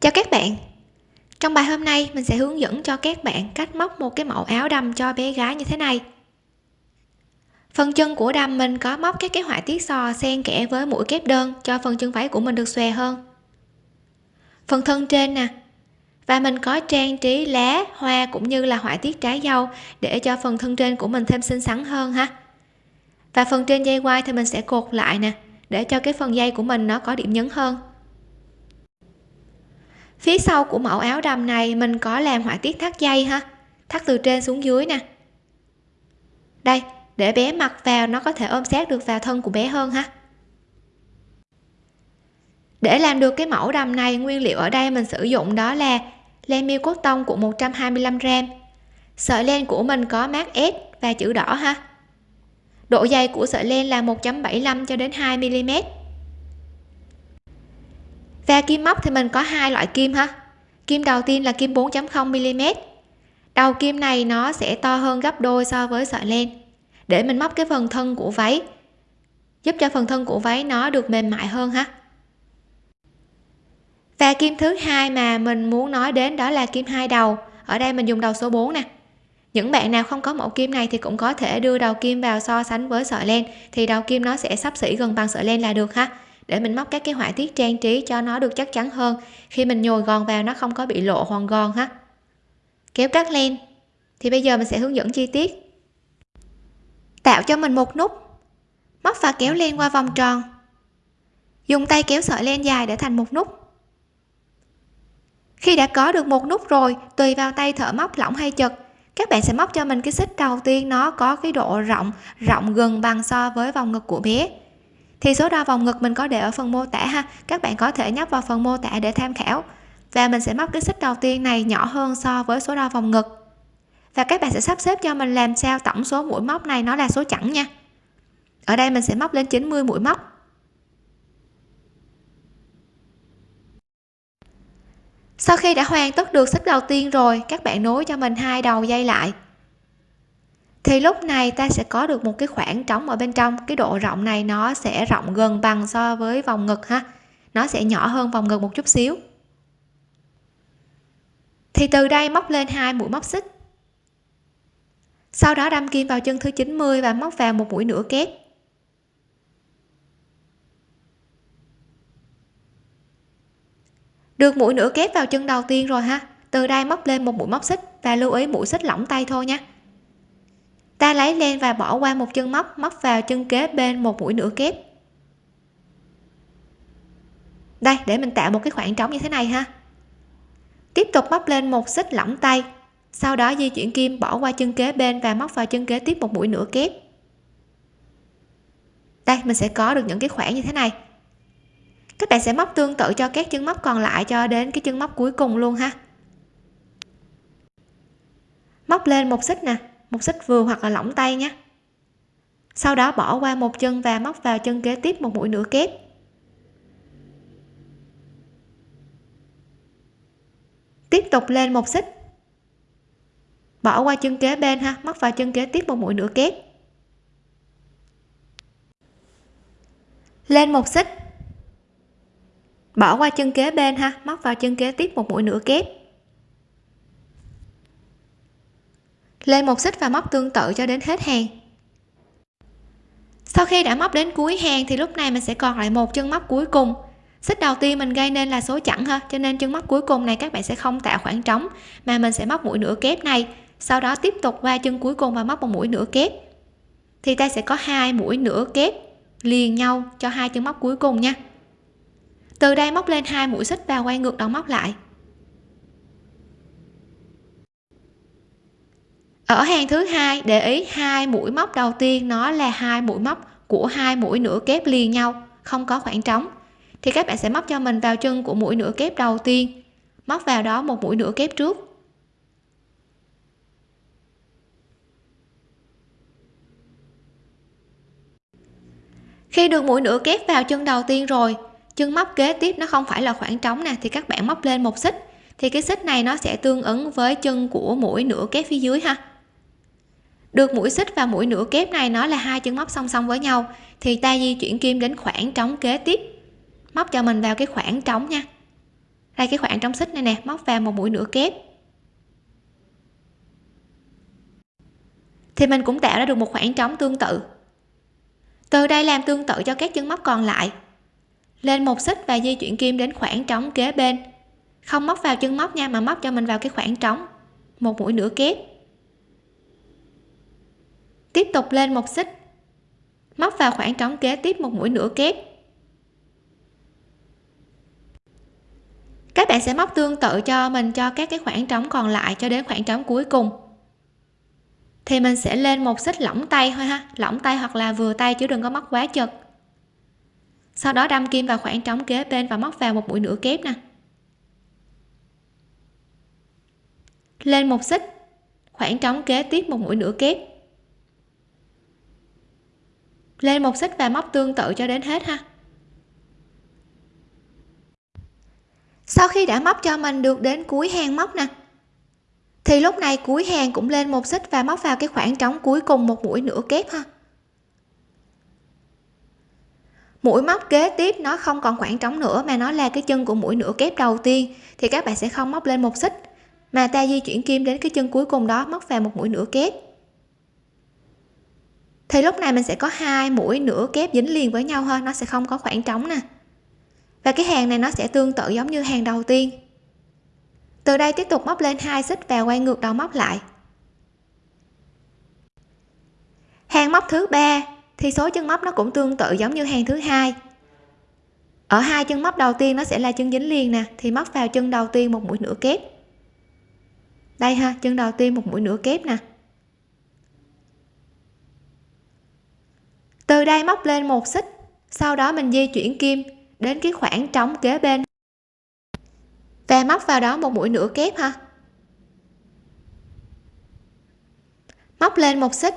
Chào các bạn. Trong bài hôm nay, mình sẽ hướng dẫn cho các bạn cách móc một cái mẫu áo đầm cho bé gái như thế này. Phần chân của đầm mình có móc các cái họa tiết sò xen kẽ với mũi kép đơn cho phần chân váy của mình được xòe hơn. Phần thân trên nè. Và mình có trang trí lá, hoa cũng như là họa tiết trái dâu để cho phần thân trên của mình thêm xinh xắn hơn ha. Và phần trên dây quai thì mình sẽ cột lại nè, để cho cái phần dây của mình nó có điểm nhấn hơn phía sau của mẫu áo đầm này mình có làm họa tiết thắt dây ha. Thắt từ trên xuống dưới nè. Đây, để bé mặc vào nó có thể ôm sát được vào thân của bé hơn ha. Để làm được cái mẫu đầm này, nguyên liệu ở đây mình sử dụng đó là len miêu cốt tông của 125g sợi len của mình có mát S và chữ đỏ ha. Độ dày của sợi len là 1.75 cho đến 2 mm và kim móc thì mình có hai loại kim ha. Kim đầu tiên là kim 4.0 mm. Đầu kim này nó sẽ to hơn gấp đôi so với sợi len. Để mình móc cái phần thân của váy, giúp cho phần thân của váy nó được mềm mại hơn ha. Và kim thứ hai mà mình muốn nói đến đó là kim hai đầu. Ở đây mình dùng đầu số 4 nè. Những bạn nào không có mẫu kim này thì cũng có thể đưa đầu kim vào so sánh với sợi len, thì đầu kim nó sẽ sắp xỉ gần bằng sợi len là được ha để mình móc các cái họa tiết trang trí cho nó được chắc chắn hơn. Khi mình nhồi gòn vào nó không có bị lộ hoàn gòn ha. Kéo cắt len. Thì bây giờ mình sẽ hướng dẫn chi tiết. Tạo cho mình một nút. Móc và kéo len qua vòng tròn. Dùng tay kéo sợi len dài để thành một nút. Khi đã có được một nút rồi, tùy vào tay thợ móc lỏng hay chật, các bạn sẽ móc cho mình cái xích đầu tiên nó có cái độ rộng rộng gần bằng so với vòng ngực của bé thì số đo vòng ngực mình có để ở phần mô tả ha. Các bạn có thể nhấp vào phần mô tả để tham khảo. Và mình sẽ móc cái xích đầu tiên này nhỏ hơn so với số đo vòng ngực. Và các bạn sẽ sắp xếp cho mình làm sao tổng số mũi móc này nó là số chẵn nha. Ở đây mình sẽ móc lên 90 mũi móc. Sau khi đã hoàn tất được xích đầu tiên rồi, các bạn nối cho mình hai đầu dây lại thì lúc này ta sẽ có được một cái khoảng trống ở bên trong. Cái độ rộng này nó sẽ rộng gần bằng so với vòng ngực ha. Nó sẽ nhỏ hơn vòng ngực một chút xíu. Thì từ đây móc lên hai mũi móc xích. Sau đó đâm kim vào chân thứ 90 và móc vào một mũi nửa kép. Được mũi nửa kép vào chân đầu tiên rồi ha. Từ đây móc lên một mũi móc xích và lưu ý mũi xích lỏng tay thôi nha ta lấy len và bỏ qua một chân móc móc vào chân kế bên một mũi nửa kép. Đây, để mình tạo một cái khoảng trống như thế này ha. Tiếp tục móc lên một xích lỏng tay, sau đó di chuyển kim bỏ qua chân kế bên và móc vào chân kế tiếp một mũi nửa kép. Đây, mình sẽ có được những cái khoảng như thế này. Các bạn sẽ móc tương tự cho các chân móc còn lại cho đến cái chân móc cuối cùng luôn ha. Móc lên một xích nè một xích vừa hoặc là lỏng tay nhé. Sau đó bỏ qua một chân và móc vào chân kế tiếp một mũi nửa kép. Tiếp tục lên một xích. Bỏ qua chân kế bên ha, móc vào chân kế tiếp một mũi nửa kép. Lên một xích. Bỏ qua chân kế bên ha, móc vào chân kế tiếp một mũi nửa kép. Lên một xích và móc tương tự cho đến hết hàng. Sau khi đã móc đến cuối hàng thì lúc này mình sẽ còn lại một chân móc cuối cùng. Xích đầu tiên mình gây nên là số chẵn ha, cho nên chân móc cuối cùng này các bạn sẽ không tạo khoảng trống, mà mình sẽ móc mũi nửa kép này, sau đó tiếp tục qua chân cuối cùng và móc một mũi nửa kép. Thì ta sẽ có hai mũi nửa kép liền nhau cho hai chân móc cuối cùng nha. Từ đây móc lên hai mũi xích và quay ngược đầu móc lại. Ở hàng thứ hai, để ý hai mũi móc đầu tiên, nó là hai mũi móc của hai mũi nửa kép liền nhau, không có khoảng trống. Thì các bạn sẽ móc cho mình vào chân của mũi nửa kép đầu tiên, móc vào đó một mũi nửa kép trước. Khi được mũi nửa kép vào chân đầu tiên rồi, chân móc kế tiếp nó không phải là khoảng trống nè, thì các bạn móc lên một xích. Thì cái xích này nó sẽ tương ứng với chân của mũi nửa kép phía dưới ha được mũi xích và mũi nửa kép này, nó là hai chân móc song song với nhau, thì ta di chuyển kim đến khoảng trống kế tiếp. Móc cho mình vào cái khoảng trống nha. Đây, cái khoảng trống xích này nè, móc vào một mũi nửa kép. Thì mình cũng tạo ra được một khoảng trống tương tự. Từ đây làm tương tự cho các chân móc còn lại. Lên một xích và di chuyển kim đến khoảng trống kế bên. Không móc vào chân móc nha, mà móc cho mình vào cái khoảng trống. Một mũi nửa kép tiếp tục lên một xích. Móc vào khoảng trống kế tiếp một mũi nửa kép. Các bạn sẽ móc tương tự cho mình cho các cái khoảng trống còn lại cho đến khoảng trống cuối cùng. Thì mình sẽ lên một xích lỏng tay thôi ha. Lỏng tay hoặc là vừa tay chứ đừng có móc quá chật. Sau đó đâm kim vào khoảng trống kế bên và móc vào một mũi nửa kép nè. Lên một xích, khoảng trống kế tiếp một mũi nửa kép lên một xích và móc tương tự cho đến hết ha. Sau khi đã móc cho mình được đến cuối hàng móc nè, thì lúc này cuối hàng cũng lên một xích và móc vào cái khoảng trống cuối cùng một mũi nửa kép ha. Mũi móc kế tiếp nó không còn khoảng trống nữa mà nó là cái chân của mũi nửa kép đầu tiên, thì các bạn sẽ không móc lên một xích, mà ta di chuyển kim đến cái chân cuối cùng đó, móc vào một mũi nửa kép thì lúc này mình sẽ có hai mũi nửa kép dính liền với nhau hơn nó sẽ không có khoảng trống nè. Và cái hàng này nó sẽ tương tự giống như hàng đầu tiên. Từ đây tiếp tục móc lên hai xích và quay ngược đầu móc lại. Hàng móc thứ ba, thì số chân móc nó cũng tương tự giống như hàng thứ hai. Ở hai chân móc đầu tiên nó sẽ là chân dính liền nè, thì móc vào chân đầu tiên một mũi nửa kép. Đây ha, chân đầu tiên một mũi nửa kép nè. Từ đây móc lên một xích, sau đó mình di chuyển kim đến cái khoảng trống kế bên. Và móc vào đó một mũi nửa kép ha. Móc lên một xích,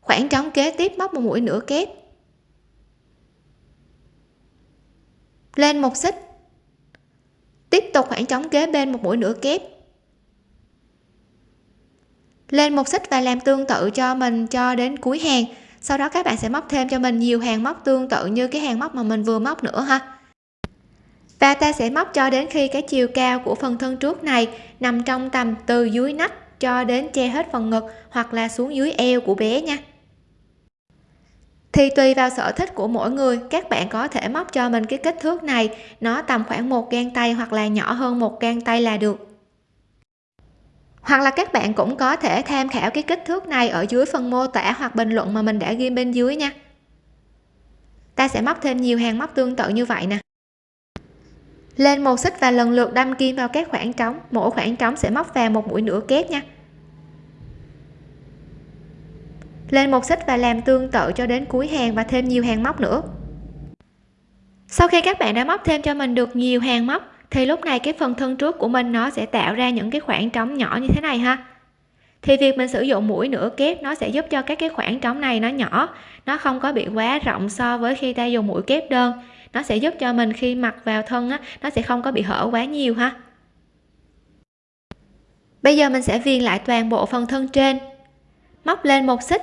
khoảng trống kế tiếp móc một mũi nửa kép. Lên một xích, tiếp tục khoảng trống kế bên một mũi nửa kép. Lên một xích và làm tương tự cho mình cho đến cuối hàng sau đó các bạn sẽ móc thêm cho mình nhiều hàng móc tương tự như cái hàng móc mà mình vừa móc nữa ha. Và ta sẽ móc cho đến khi cái chiều cao của phần thân trước này nằm trong tầm từ dưới nách cho đến che hết phần ngực hoặc là xuống dưới eo của bé nha. Thì tùy vào sở thích của mỗi người, các bạn có thể móc cho mình cái kích thước này, nó tầm khoảng một gang tay hoặc là nhỏ hơn một gang tay là được hoặc là các bạn cũng có thể tham khảo cái kích thước này ở dưới phần mô tả hoặc bình luận mà mình đã ghi bên dưới nha. Ta sẽ móc thêm nhiều hàng móc tương tự như vậy nè. Lên một xích và lần lượt đâm kim vào các khoảng trống. Mỗi khoảng trống sẽ móc vào một mũi nửa kép nha. Lên một xích và làm tương tự cho đến cuối hàng và thêm nhiều hàng móc nữa. Sau khi các bạn đã móc thêm cho mình được nhiều hàng móc thì lúc này cái phần thân trước của mình nó sẽ tạo ra những cái khoảng trống nhỏ như thế này ha. Thì việc mình sử dụng mũi nửa kép nó sẽ giúp cho các cái khoảng trống này nó nhỏ, nó không có bị quá rộng so với khi ta dùng mũi kép đơn. Nó sẽ giúp cho mình khi mặc vào thân á, nó sẽ không có bị hở quá nhiều ha. Bây giờ mình sẽ viền lại toàn bộ phần thân trên. Móc lên một xích.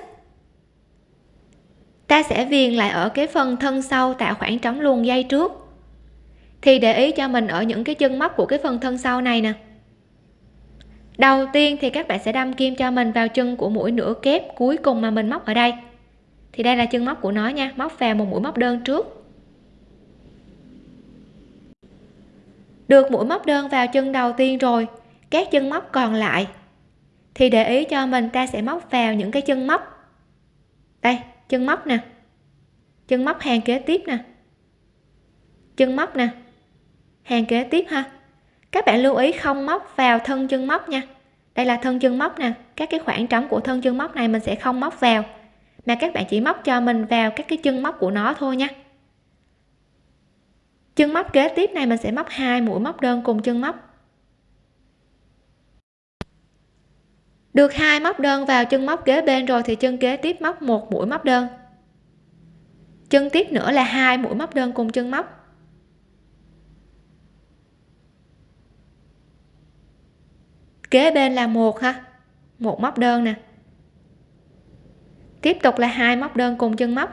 Ta sẽ viền lại ở cái phần thân sau tạo khoảng trống luồn dây trước thì để ý cho mình ở những cái chân móc của cái phần thân sau này nè. Đầu tiên thì các bạn sẽ đâm kim cho mình vào chân của mũi nửa kép cuối cùng mà mình móc ở đây. Thì đây là chân móc của nó nha, móc vào một mũi móc đơn trước. Được mũi móc đơn vào chân đầu tiên rồi, các chân móc còn lại. Thì để ý cho mình, ta sẽ móc vào những cái chân móc. Đây, chân móc nè. Chân móc hàng kế tiếp nè. Chân móc nè hàng kế tiếp ha. Các bạn lưu ý không móc vào thân chân móc nha. Đây là thân chân móc nè. Các cái khoảng trống của thân chân móc này mình sẽ không móc vào, mà các bạn chỉ móc cho mình vào các cái chân móc của nó thôi nha. Chân móc kế tiếp này mình sẽ móc hai mũi móc đơn cùng chân móc. Được hai móc đơn vào chân móc kế bên rồi thì chân kế tiếp móc một mũi móc đơn. Chân tiếp nữa là hai mũi móc đơn cùng chân móc. Kế bên là một ha. Một móc đơn nè. Tiếp tục là hai móc đơn cùng chân móc.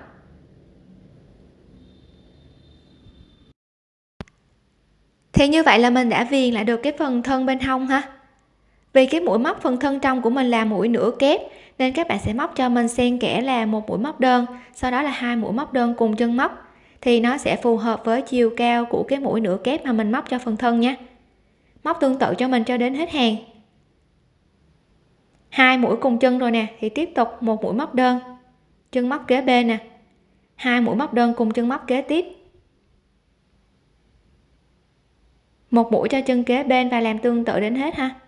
Thì như vậy là mình đã viền lại được cái phần thân bên hông ha. Vì cái mũi móc phần thân trong của mình là mũi nửa kép, nên các bạn sẽ móc cho mình xen kẽ là một mũi móc đơn, sau đó là hai mũi móc đơn cùng chân móc. Thì nó sẽ phù hợp với chiều cao của cái mũi nửa kép mà mình móc cho phần thân nhé móc tương tự cho mình cho đến hết hàng hai mũi cùng chân rồi nè, thì tiếp tục một mũi móc đơn. Chân móc kế bên nè. Hai mũi móc đơn cùng chân móc kế tiếp. Một mũi cho chân kế bên và làm tương tự đến hết ha.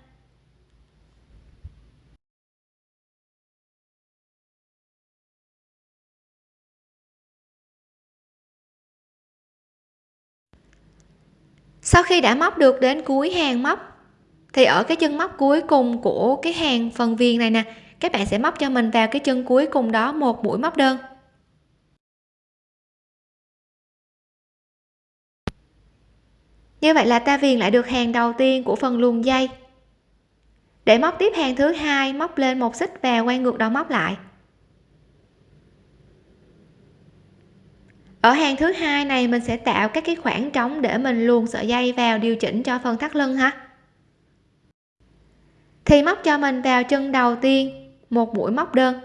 Sau khi đã móc được đến cuối hàng móc thì ở cái chân móc cuối cùng của cái hàng phần viền này nè, các bạn sẽ móc cho mình vào cái chân cuối cùng đó một mũi móc đơn. Như vậy là ta viền lại được hàng đầu tiên của phần luồn dây. Để móc tiếp hàng thứ hai, móc lên một xích và quay ngược đầu móc lại. Ở hàng thứ hai này mình sẽ tạo các cái khoảng trống để mình luồn sợi dây vào điều chỉnh cho phần thắt lưng ha thì móc cho mình vào chân đầu tiên, một mũi móc đơn.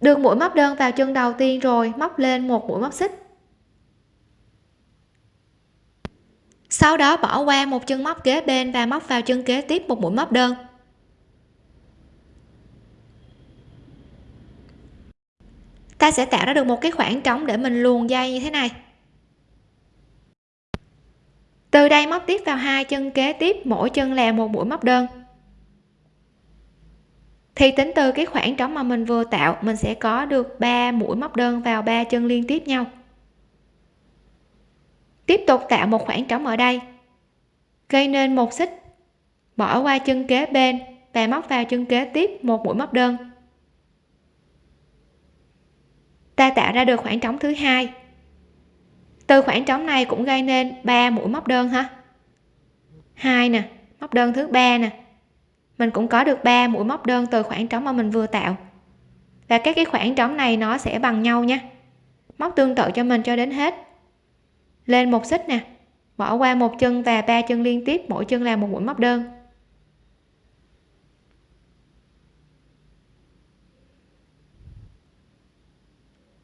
Được mũi móc đơn vào chân đầu tiên rồi, móc lên một mũi móc xích. Sau đó bỏ qua một chân móc kế bên và móc vào chân kế tiếp một mũi móc đơn. Ta sẽ tạo ra được một cái khoảng trống để mình luồn dây như thế này từ đây móc tiếp vào hai chân kế tiếp, mỗi chân là một mũi móc đơn. Thì tính từ cái khoảng trống mà mình vừa tạo, mình sẽ có được 3 mũi móc đơn vào ba chân liên tiếp nhau. Tiếp tục tạo một khoảng trống ở đây. Gây nên một xích. Bỏ qua chân kế bên và móc vào chân kế tiếp một mũi móc đơn. Ta tạo ra được khoảng trống thứ hai từ khoảng trống này cũng gây nên 3 mũi móc đơn ha. Hai nè, móc đơn thứ ba nè. Mình cũng có được 3 mũi móc đơn từ khoảng trống mà mình vừa tạo. Và các cái khoảng trống này nó sẽ bằng nhau nha. Móc tương tự cho mình cho đến hết. Lên một xích nè, bỏ qua một chân và ba chân liên tiếp, mỗi chân là một mũi móc đơn.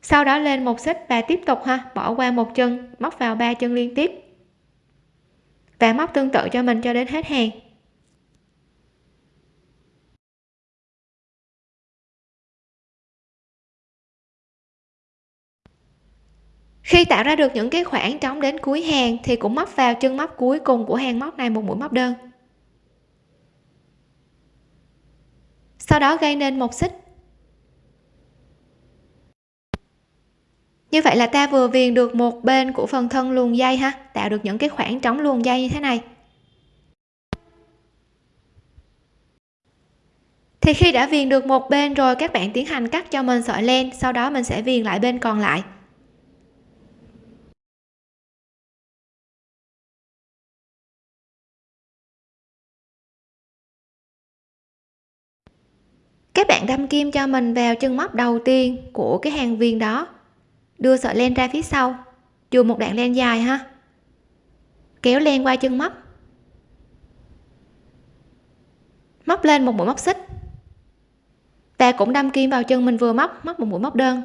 Sau đó lên một xích và tiếp tục ha, bỏ qua một chân, móc vào ba chân liên tiếp. Và móc tương tự cho mình cho đến hết hàng. Khi tạo ra được những cái khoảng trống đến cuối hàng thì cũng móc vào chân móc cuối cùng của hàng móc này một mũi móc đơn. Sau đó gây nên một xích như vậy là ta vừa viền được một bên của phần thân luồng dây ha, tạo được những cái khoảng trống luồng dây như thế này. Thì khi đã viền được một bên rồi, các bạn tiến hành cắt cho mình sợi len, sau đó mình sẽ viền lại bên còn lại. Các bạn đâm kim cho mình vào chân móc đầu tiên của cái hàng viền đó đưa sợi len ra phía sau. Chùm một đoạn len dài ha. Kéo len qua chân móc. Móc lên một mũi móc xích. Và cũng đâm kim vào chân mình vừa móc móc một mũi móc đơn.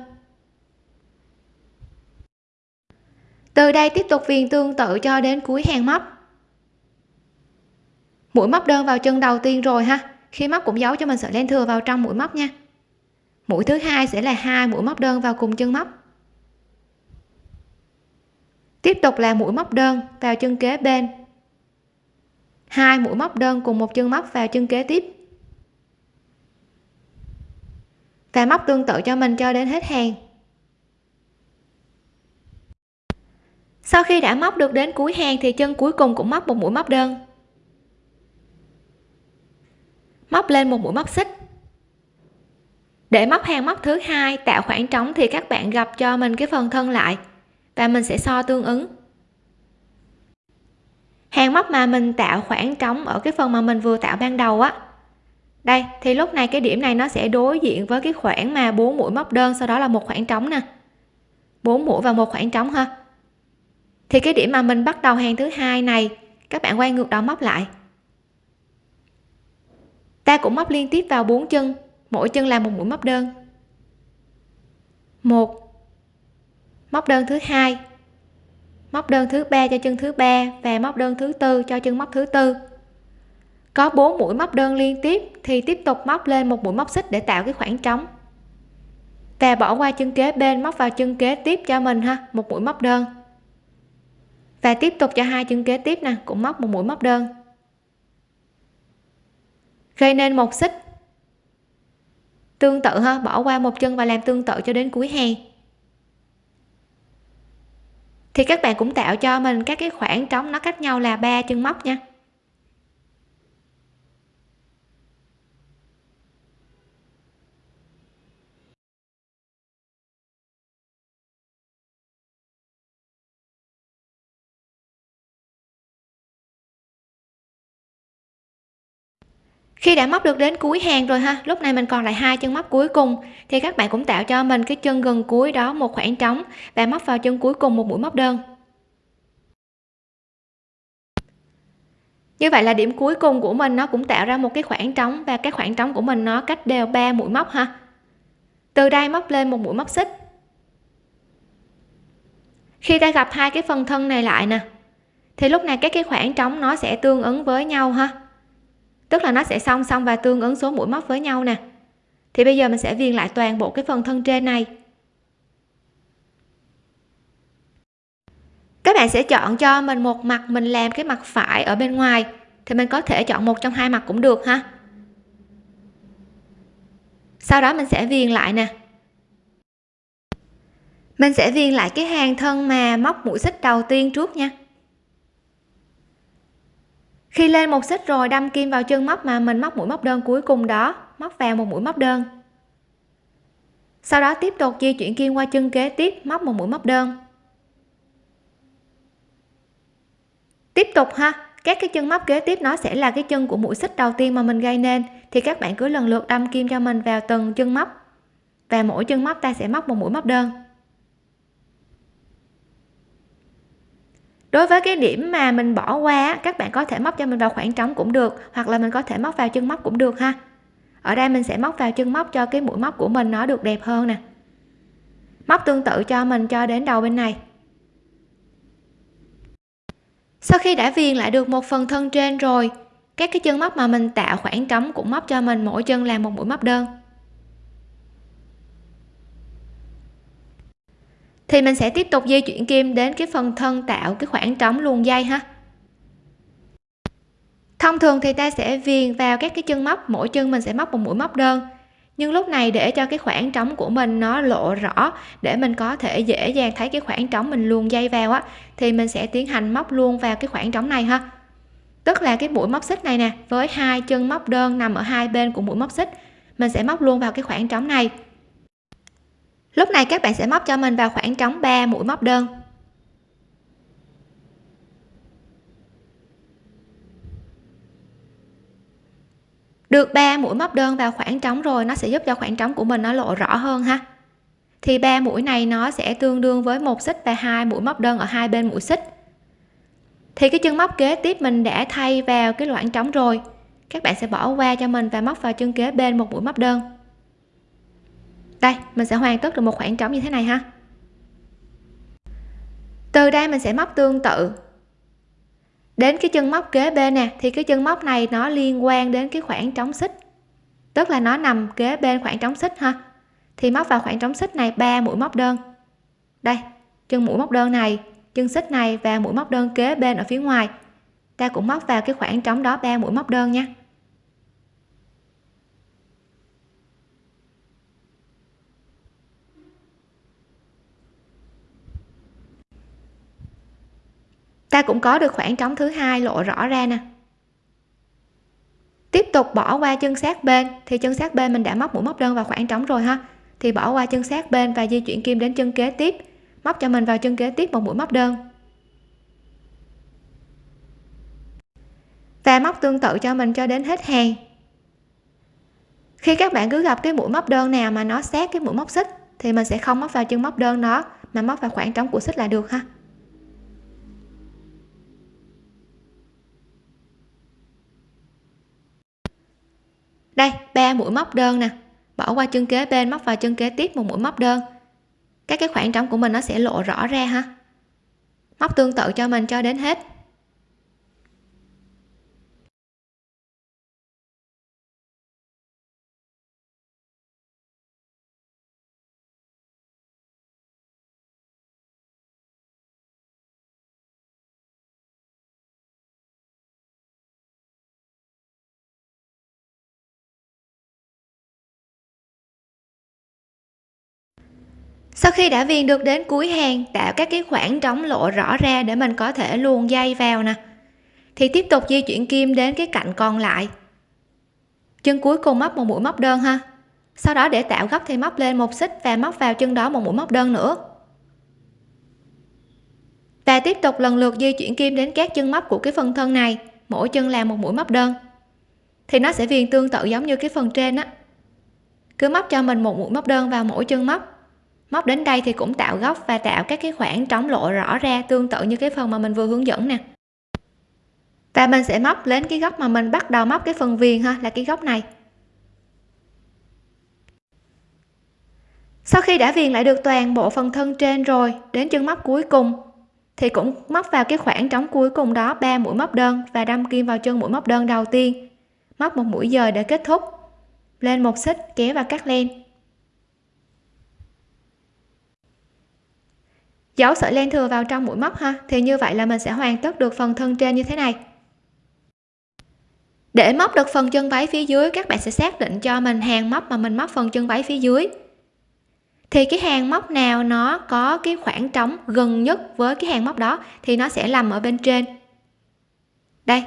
Từ đây tiếp tục viền tương tự cho đến cuối hàng móc. Mũi móc đơn vào chân đầu tiên rồi ha. Khi móc cũng giấu cho mình sợi len thừa vào trong mũi móc nha. Mũi thứ hai sẽ là hai mũi móc đơn vào cùng chân móc tiếp tục là mũi móc đơn vào chân kế bên. Hai mũi móc đơn cùng một chân móc vào chân kế tiếp. Và móc tương tự cho mình cho đến hết hàng. Sau khi đã móc được đến cuối hàng thì chân cuối cùng cũng móc một mũi móc đơn. Móc lên một mũi móc xích. Để móc hàng móc thứ hai tạo khoảng trống thì các bạn gặp cho mình cái phần thân lại và mình sẽ so tương ứng. Hàng móc mà mình tạo khoảng trống ở cái phần mà mình vừa tạo ban đầu á. Đây, thì lúc này cái điểm này nó sẽ đối diện với cái khoảng mà bốn mũi móc đơn, sau đó là một khoảng trống nè. Bốn mũi và một khoảng trống ha. Thì cái điểm mà mình bắt đầu hàng thứ hai này, các bạn quay ngược đầu móc lại. Ta cũng móc liên tiếp vào bốn chân, mỗi chân là một mũi móc đơn. Một móc đơn thứ hai. Móc đơn thứ ba cho chân thứ ba và móc đơn thứ tư cho chân móc thứ tư. Có 4 mũi móc đơn liên tiếp thì tiếp tục móc lên một mũi móc xích để tạo cái khoảng trống. Và bỏ qua chân kế bên, móc vào chân kế tiếp cho mình ha, một mũi móc đơn. Và tiếp tục cho hai chân kế tiếp nè, cũng móc một mũi móc đơn. Gây nên một xích. Tương tự ha, bỏ qua một chân và làm tương tự cho đến cuối hàng thì các bạn cũng tạo cho mình các cái khoảng trống nó cách nhau là ba chân móc nha. Khi đã móc được đến cuối hàng rồi ha, lúc này mình còn lại hai chân móc cuối cùng. Thì các bạn cũng tạo cho mình cái chân gần cuối đó một khoảng trống và móc vào chân cuối cùng một mũi móc đơn. Như vậy là điểm cuối cùng của mình nó cũng tạo ra một cái khoảng trống và cái khoảng trống của mình nó cách đều 3 mũi móc ha. Từ đây móc lên một mũi móc xích. Khi ta gặp hai cái phần thân này lại nè, thì lúc này các cái khoảng trống nó sẽ tương ứng với nhau ha tức là nó sẽ song song và tương ứng số mũi móc với nhau nè. Thì bây giờ mình sẽ viền lại toàn bộ cái phần thân trên này. Các bạn sẽ chọn cho mình một mặt, mình làm cái mặt phải ở bên ngoài. Thì mình có thể chọn một trong hai mặt cũng được ha. Sau đó mình sẽ viền lại nè. Mình sẽ viền lại cái hàng thân mà móc mũi xích đầu tiên trước nha khi lên một xích rồi đâm kim vào chân móc mà mình móc mũi móc đơn cuối cùng đó. Móc vào một mũi móc đơn. Sau đó tiếp tục di chuyển kim qua chân kế tiếp, móc một mũi móc đơn. Tiếp tục ha, các cái chân móc kế tiếp nó sẽ là cái chân của mũi xích đầu tiên mà mình gây nên. Thì các bạn cứ lần lượt đâm kim cho mình vào từng chân móc. Và mỗi chân móc ta sẽ móc một mũi móc đơn. Đối với cái điểm mà mình bỏ qua các bạn có thể móc cho mình vào khoảng trống cũng được, hoặc là mình có thể móc vào chân móc cũng được ha. Ở đây mình sẽ móc vào chân móc cho cái mũi móc của mình nó được đẹp hơn nè. Móc tương tự cho mình cho đến đầu bên này. Sau khi đã viền lại được một phần thân trên rồi, các cái chân móc mà mình tạo khoảng trống cũng móc cho mình mỗi chân làm một mũi móc đơn. Thì mình sẽ tiếp tục di chuyển kim đến cái phần thân tạo, cái khoảng trống luồn dây ha. Thông thường thì ta sẽ viền vào các cái chân móc, mỗi chân mình sẽ móc một mũi móc đơn. Nhưng lúc này để cho cái khoảng trống của mình nó lộ rõ, để mình có thể dễ dàng thấy cái khoảng trống mình luồn dây vào á, thì mình sẽ tiến hành móc luôn vào cái khoảng trống này ha. Tức là cái mũi móc xích này nè, với hai chân móc đơn nằm ở hai bên của mũi móc xích, mình sẽ móc luôn vào cái khoảng trống này lúc này các bạn sẽ móc cho mình vào khoảng trống 3 mũi móc đơn. Được 3 mũi móc đơn vào khoảng trống rồi, nó sẽ giúp cho khoảng trống của mình nó lộ rõ hơn ha. Thì ba mũi này nó sẽ tương đương với một xích và hai mũi móc đơn ở hai bên mũi xích. Thì cái chân móc kế tiếp mình đã thay vào cái khoảng trống rồi. Các bạn sẽ bỏ qua cho mình và móc vào chân kế bên một mũi móc đơn đây, mình sẽ hoàn tất được một khoảng trống như thế này ha. Từ đây mình sẽ móc tương tự. Đến cái chân móc kế bên nè, thì cái chân móc này nó liên quan đến cái khoảng trống xích. Tức là nó nằm kế bên khoảng trống xích ha. Thì móc vào khoảng trống xích này ba mũi móc đơn. Đây, chân mũi móc đơn này, chân xích này và mũi móc đơn kế bên ở phía ngoài. Ta cũng móc vào cái khoảng trống đó ba mũi móc đơn nha. Ta cũng có được khoảng trống thứ hai lộ rõ ra nè. Tiếp tục bỏ qua chân sát bên, thì chân sát bên mình đã móc mũi móc đơn vào khoảng trống rồi ha. Thì bỏ qua chân sát bên và di chuyển kim đến chân kế tiếp, móc cho mình vào chân kế tiếp một mũi móc đơn. Và móc tương tự cho mình cho đến hết hàng. Khi các bạn cứ gặp cái mũi móc đơn nào mà nó sát cái mũi móc xích, thì mình sẽ không móc vào chân móc đơn nó mà móc vào khoảng trống của xích là được ha. Đây, ba mũi móc đơn nè. Bỏ qua chân kế bên, móc vào chân kế tiếp, một mũi móc đơn. Các cái khoảng trống của mình nó sẽ lộ rõ ra ha. Móc tương tự cho mình cho đến hết. Sau khi đã viền được đến cuối hàng, tạo các cái khoảng trống lộ rõ ra để mình có thể luồn dây vào nè. Thì tiếp tục di chuyển kim đến cái cạnh còn lại. Chân cuối cùng móc một mũi móc đơn ha. Sau đó để tạo góc thì móc lên một xích và móc vào chân đó một mũi móc đơn nữa. Và tiếp tục lần lượt di chuyển kim đến các chân móc của cái phần thân này, mỗi chân làm một mũi móc đơn. Thì nó sẽ viền tương tự giống như cái phần trên á. Cứ móc cho mình một mũi móc đơn vào mỗi chân móc móc đến đây thì cũng tạo góc và tạo các cái khoảng trống lộ rõ ra tương tự như cái phần mà mình vừa hướng dẫn nè. Và mình sẽ móc lên cái góc mà mình bắt đầu móc cái phần viền ha, là cái góc này. Sau khi đã viền lại được toàn bộ phần thân trên rồi, đến chân móc cuối cùng, thì cũng móc vào cái khoảng trống cuối cùng đó, ba mũi móc đơn và đâm kim vào chân mũi móc đơn đầu tiên. Móc một mũi dời để kết thúc. Lên một xích, kéo và cắt len. Giấu sợi len thừa vào trong mũi móc ha. Thì như vậy là mình sẽ hoàn tất được phần thân trên như thế này. Để móc được phần chân váy phía dưới, các bạn sẽ xác định cho mình hàng móc mà mình móc phần chân váy phía dưới. Thì cái hàng móc nào nó có cái khoảng trống gần nhất với cái hàng móc đó thì nó sẽ nằm ở bên trên. Đây.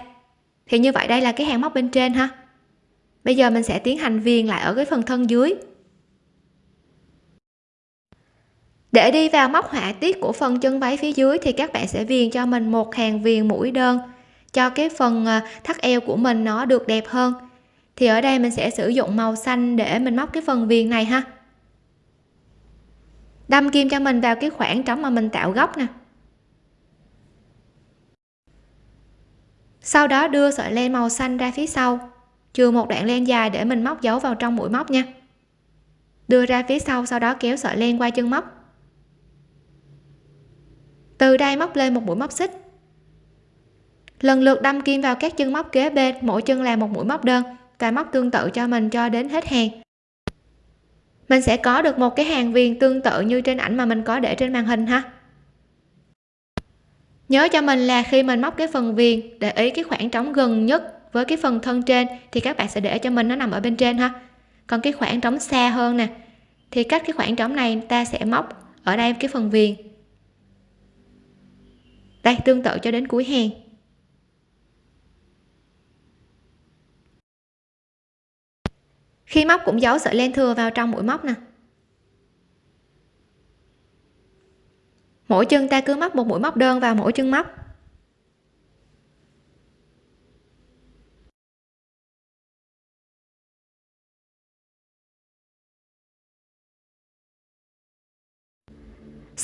Thì như vậy đây là cái hàng móc bên trên ha. Bây giờ mình sẽ tiến hành viền lại ở cái phần thân dưới. Để đi vào móc họa tiết của phần chân váy phía dưới thì các bạn sẽ viền cho mình một hàng viền mũi đơn, cho cái phần ờ, thắt eo của mình nó được đẹp hơn. Thì ở đây mình sẽ sử dụng màu xanh để mình móc cái phần viền này ha. Đâm kim cho mình vào cái khoảng trống mà mình tạo góc nè. Sau đó đưa sợi len màu xanh ra phía sau. Chừa một đoạn len dài để mình móc dấu vào trong mũi móc nha. Đưa ra phía sau sau đó kéo sợi len qua chân móc từ đây móc lên một mũi móc xích. Lần lượt đâm kim vào các chân móc kế bên, mỗi chân là một mũi móc đơn, và móc tương tự cho mình cho đến hết hàng. Mình sẽ có được một cái hàng viền tương tự như trên ảnh mà mình có để trên màn hình ha. Nhớ cho mình là khi mình móc cái phần viền, để ý cái khoảng trống gần nhất với cái phần thân trên, thì các bạn sẽ để cho mình nó nằm ở bên trên ha. Còn cái khoảng trống xa hơn nè, thì cách cái khoảng trống này ta sẽ móc ở đây cái phần viền đây, tương tự cho đến cuối hàng khi móc cũng giấu sợi len thừa vào trong mũi móc nè. Mỗi chân ta cứ móc một mũi móc đơn vào mỗi chân móc.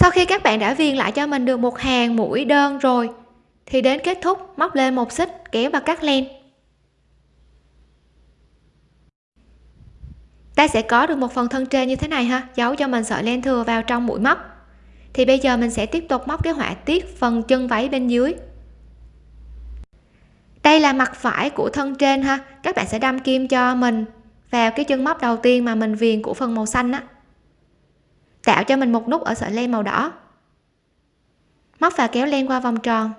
Sau khi các bạn đã viền lại cho mình được một hàng mũi đơn rồi, thì đến kết thúc, móc lên một xích, kéo và cắt len. Ta sẽ có được một phần thân trên như thế này ha, giấu cho mình sợi len thừa vào trong mũi móc. Thì bây giờ mình sẽ tiếp tục móc cái họa tiết phần chân váy bên dưới. Đây là mặt phải của thân trên ha, các bạn sẽ đâm kim cho mình vào cái chân móc đầu tiên mà mình viền của phần màu xanh á tạo cho mình một nút ở sợi len màu đỏ. Móc và kéo len qua vòng tròn.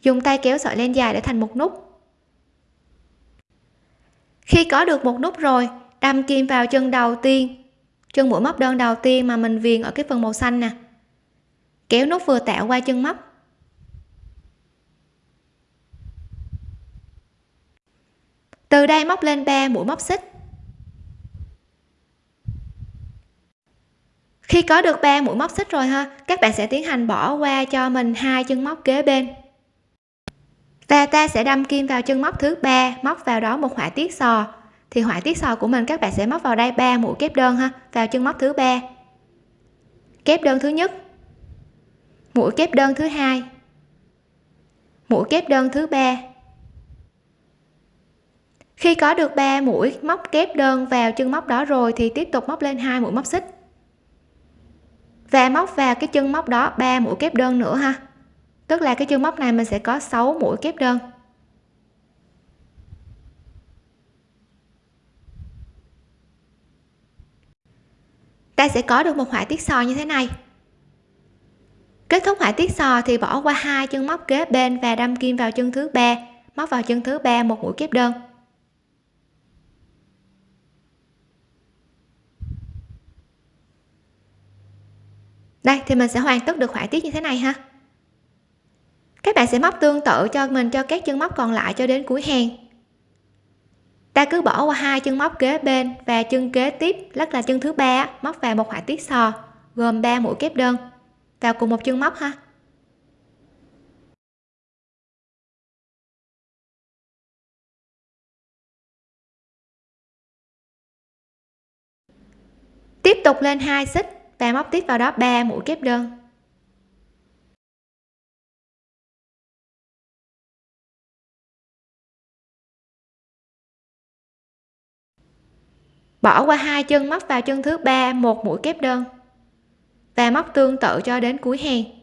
Dùng tay kéo sợi len dài để thành một nút. Khi có được một nút rồi, đâm kim vào chân đầu tiên. Chân mũi móc đơn đầu tiên mà mình viền ở cái phần màu xanh nè. Kéo nút vừa tạo qua chân móc. Từ đây móc lên 3 mũi móc xích. Khi có được ba mũi móc xích rồi ha, các bạn sẽ tiến hành bỏ qua cho mình hai chân móc kế bên. Và ta sẽ đâm kim vào chân móc thứ ba, móc vào đó một họa tiết sò. Thì họa tiết sò của mình các bạn sẽ móc vào đây ba mũi kép đơn ha, vào chân móc thứ ba. Kép đơn thứ nhất. Mũi kép đơn thứ hai. Mũi kép đơn thứ ba. Khi có được 3 mũi móc kép đơn vào chân móc đó rồi thì tiếp tục móc lên hai mũi móc xích và móc vào cái chân móc đó 3 mũi kép đơn nữa ha. Tức là cái chân móc này mình sẽ có 6 mũi kép đơn. Ta sẽ có được một họa tiết sò như thế này. Kết thúc họa tiết sò thì bỏ qua hai chân móc kế bên và đâm kim vào chân thứ ba, móc vào chân thứ ba một mũi kép đơn. Đây, thì mình sẽ hoàn tất được họa tiết như thế này ha. Các bạn sẽ móc tương tự cho mình, cho các chân móc còn lại cho đến cuối hàng. Ta cứ bỏ qua hai chân móc kế bên và chân kế tiếp, lắc là chân thứ ba móc vào một họa tiết sò, gồm 3 mũi kép đơn. Vào cùng một chân móc ha. Tiếp tục lên hai xích và móc tiếp vào đó 3 mũi kép đơn. Bỏ qua hai chân móc vào chân thứ ba, một mũi kép đơn. Và móc tương tự cho đến cuối hàng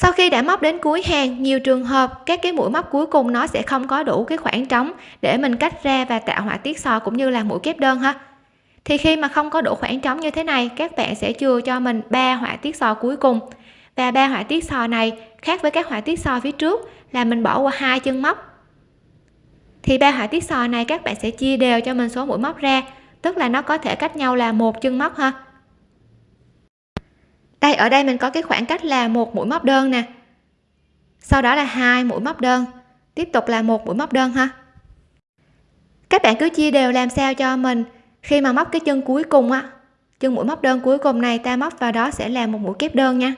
sau khi đã móc đến cuối hàng, nhiều trường hợp các cái mũi móc cuối cùng nó sẽ không có đủ cái khoảng trống để mình cách ra và tạo họa tiết sò cũng như là mũi kép đơn ha. Thì khi mà không có đủ khoảng trống như thế này, các bạn sẽ chừa cho mình ba họa tiết sò cuối cùng. Và ba họa tiết sò này khác với các họa tiết sò phía trước là mình bỏ qua hai chân móc. Thì ba họa tiết sò này các bạn sẽ chia đều cho mình số mũi móc ra, tức là nó có thể cách nhau là một chân móc ha đây, ở đây mình có cái khoảng cách là một mũi móc đơn nè. Sau đó là hai mũi móc đơn. Tiếp tục là một mũi móc đơn ha. Các bạn cứ chia đều làm sao cho mình. Khi mà móc cái chân cuối cùng á, chân mũi móc đơn cuối cùng này, ta móc vào đó sẽ là một mũi kép đơn nha.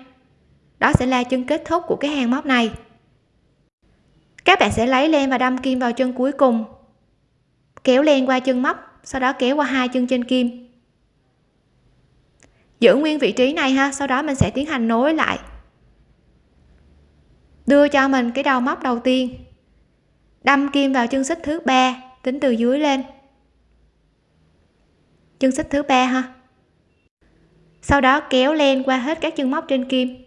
Đó sẽ là chân kết thúc của cái hàng móc này. Các bạn sẽ lấy len và đâm kim vào chân cuối cùng. Kéo len qua chân móc, sau đó kéo qua hai chân trên kim giữ nguyên vị trí này ha, sau đó mình sẽ tiến hành nối lại. Đưa cho mình cái đầu móc đầu tiên. Đâm kim vào chân xích thứ ba, tính từ dưới lên. Chân xích thứ ba ha. Sau đó kéo len qua hết các chân móc trên kim.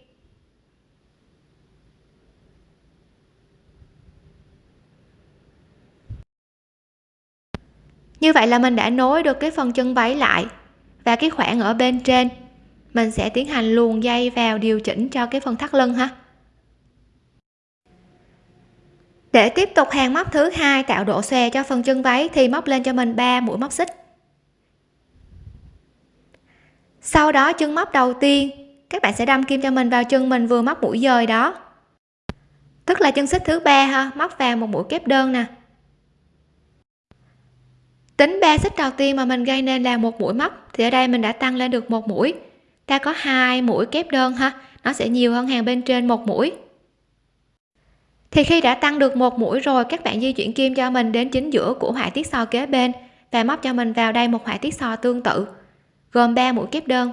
Như vậy là mình đã nối được cái phần chân váy lại và cái khoảng ở bên trên mình sẽ tiến hành luồn dây vào điều chỉnh cho cái phần thắt lưng ha. Để tiếp tục hàng móc thứ hai tạo độ xòe cho phần chân váy thì móc lên cho mình 3 mũi móc xích. Sau đó chân móc đầu tiên, các bạn sẽ đâm kim cho mình vào chân mình vừa móc mũi dời đó. Tức là chân xích thứ ba ha, móc vào một mũi kép đơn nè. Tính ba xích đầu tiên mà mình gây nên là một mũi móc thì ở đây mình đã tăng lên được một mũi ta có hai mũi kép đơn ha. Nó sẽ nhiều hơn hàng bên trên một mũi. Thì khi đã tăng được một mũi rồi, các bạn di chuyển kim cho mình đến chính giữa của họa tiết sò kế bên và móc cho mình vào đây một họa tiết sò tương tự, gồm 3 mũi kép đơn.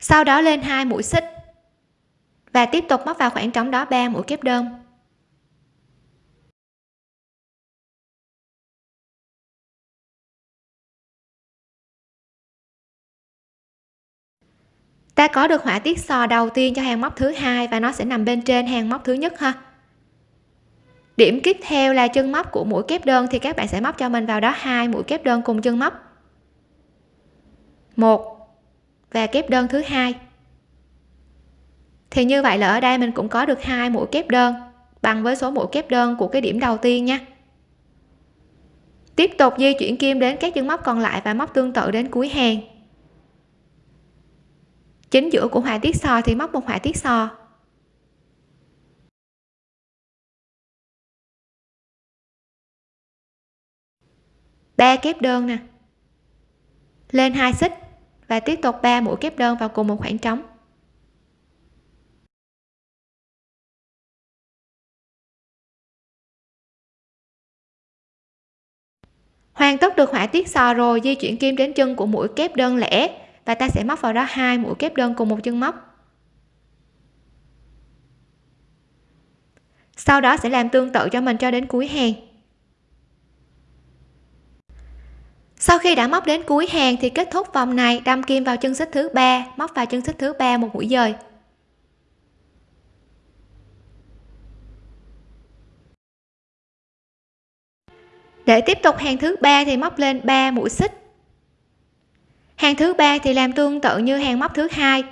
Sau đó lên hai mũi xích và tiếp tục móc vào khoảng trống đó 3 mũi kép đơn. Ta có được họa tiết sò đầu tiên cho hàng móc thứ hai và nó sẽ nằm bên trên hàng móc thứ nhất ha. Điểm tiếp theo là chân móc của mũi kép đơn thì các bạn sẽ móc cho mình vào đó hai mũi kép đơn cùng chân móc. Một và kép đơn thứ hai. Thì như vậy là ở đây mình cũng có được hai mũi kép đơn bằng với số mũi kép đơn của cái điểm đầu tiên nha. Tiếp tục di chuyển kim đến các chân móc còn lại và móc tương tự đến cuối hàng chính giữa của họa tiết so thì móc một họa tiết so. Ba kép đơn nè. Lên hai xích và tiếp tục ba mũi kép đơn vào cùng một khoảng trống. Hoàn tất được họa tiết so rồi, di chuyển kim đến chân của mũi kép đơn lẻ và ta sẽ móc vào đó hai mũi kép đơn cùng một chân móc. Sau đó sẽ làm tương tự cho mình cho đến cuối hàng. Sau khi đã móc đến cuối hàng thì kết thúc vòng này, đâm kim vào chân xích thứ ba, móc vào chân xích thứ ba một mũi dời. Để tiếp tục hàng thứ ba thì móc lên 3 mũi xích hàng thứ ba thì làm tương tự như hàng móc thứ hai.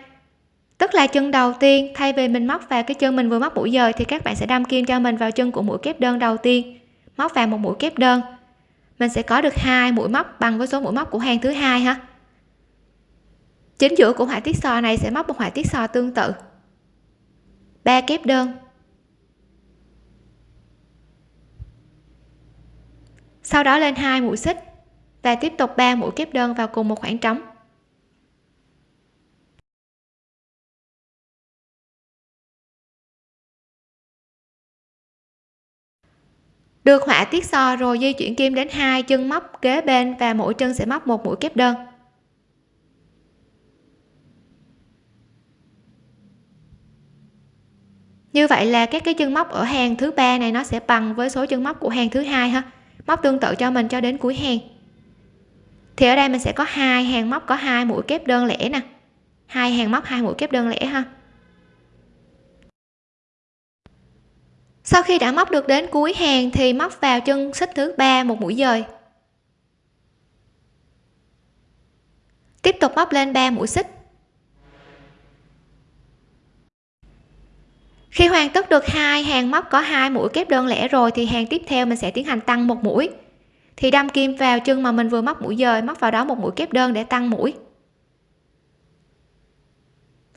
Tức là chân đầu tiên, thay vì mình móc vào cái chân mình vừa móc mũi dời, thì các bạn sẽ đâm kim cho mình vào chân của mũi kép đơn đầu tiên. Móc vào một mũi kép đơn. Mình sẽ có được hai mũi móc bằng với số mũi móc của hàng thứ hai ha. Chính giữa của họa tiết sò này sẽ móc một họa tiết sò tương tự. Ba kép đơn. Sau đó lên hai mũi xích và tiếp tục 3 mũi kép đơn vào cùng một khoảng trống. Được họa tiết so rồi di chuyển kim đến hai chân móc kế bên và mỗi chân sẽ móc một mũi kép đơn. Như vậy là các cái chân móc ở hàng thứ ba này nó sẽ bằng với số chân móc của hàng thứ hai ha. Móc tương tự cho mình cho đến cuối hàng thì ở đây mình sẽ có hai hàng móc, có hai mũi kép đơn lẻ nè. Hai hàng móc, hai mũi kép đơn lẻ ha. Sau khi đã móc được đến cuối hàng thì móc vào chân xích thứ ba một mũi dời. Tiếp tục móc lên 3 mũi xích. Khi hoàn tất được hai hàng móc có hai mũi kép đơn lẻ rồi thì hàng tiếp theo mình sẽ tiến hành tăng một mũi thì đâm kim vào chân mà mình vừa móc mũi dời, móc vào đó một mũi kép đơn để tăng mũi.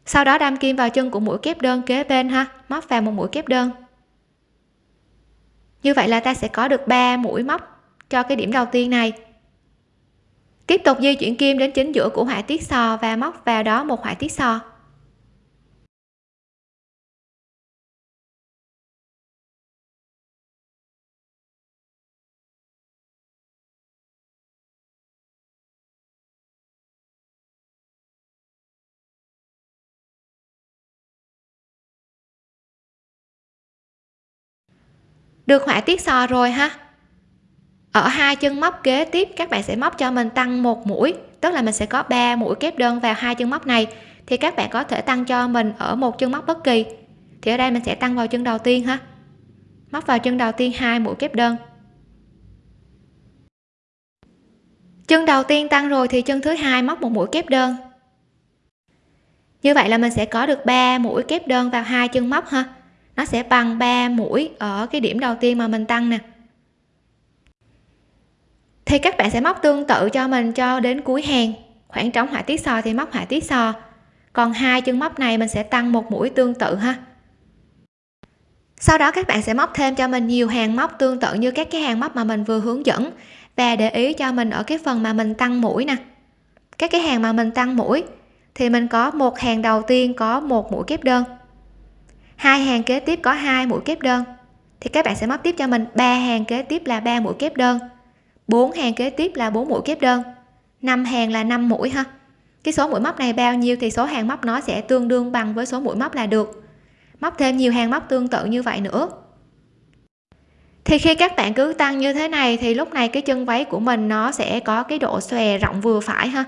Sau đó đâm kim vào chân của mũi kép đơn kế bên ha, móc vào một mũi kép đơn. Như vậy là ta sẽ có được 3 mũi móc cho cái điểm đầu tiên này. Tiếp tục di chuyển kim đến chính giữa của họa tiết sò và móc vào đó một họa tiết sò. Được họa tiết sò rồi ha. Ở hai chân móc kế tiếp, các bạn sẽ móc cho mình tăng một mũi. Tức là mình sẽ có 3 mũi kép đơn vào hai chân móc này. Thì các bạn có thể tăng cho mình ở một chân móc bất kỳ. Thì ở đây mình sẽ tăng vào chân đầu tiên ha. Móc vào chân đầu tiên hai mũi kép đơn. Chân đầu tiên tăng rồi thì chân thứ hai móc một mũi kép đơn. Như vậy là mình sẽ có được 3 mũi kép đơn vào hai chân móc ha nó sẽ bằng 3 mũi ở cái điểm đầu tiên mà mình tăng nè. Thì các bạn sẽ móc tương tự cho mình cho đến cuối hàng. Khoảng trống họa tiết sò thì móc họa tiết sò. Còn hai chân móc này mình sẽ tăng một mũi tương tự ha. Sau đó các bạn sẽ móc thêm cho mình nhiều hàng móc tương tự như các cái hàng móc mà mình vừa hướng dẫn và để ý cho mình ở cái phần mà mình tăng mũi nè. Các cái hàng mà mình tăng mũi thì mình có một hàng đầu tiên có một mũi kép đơn hai hàng kế tiếp có hai mũi kép đơn. Thì các bạn sẽ móc tiếp cho mình. Ba hàng kế tiếp là ba mũi kép đơn. Bốn hàng kế tiếp là bốn mũi kép đơn. Năm hàng là 5 mũi ha. Cái số mũi móc này bao nhiêu thì số hàng móc nó sẽ tương đương bằng với số mũi móc là được. Móc thêm nhiều hàng móc tương tự như vậy nữa. Thì khi các bạn cứ tăng như thế này thì lúc này cái chân váy của mình nó sẽ có cái độ xòe rộng vừa phải ha.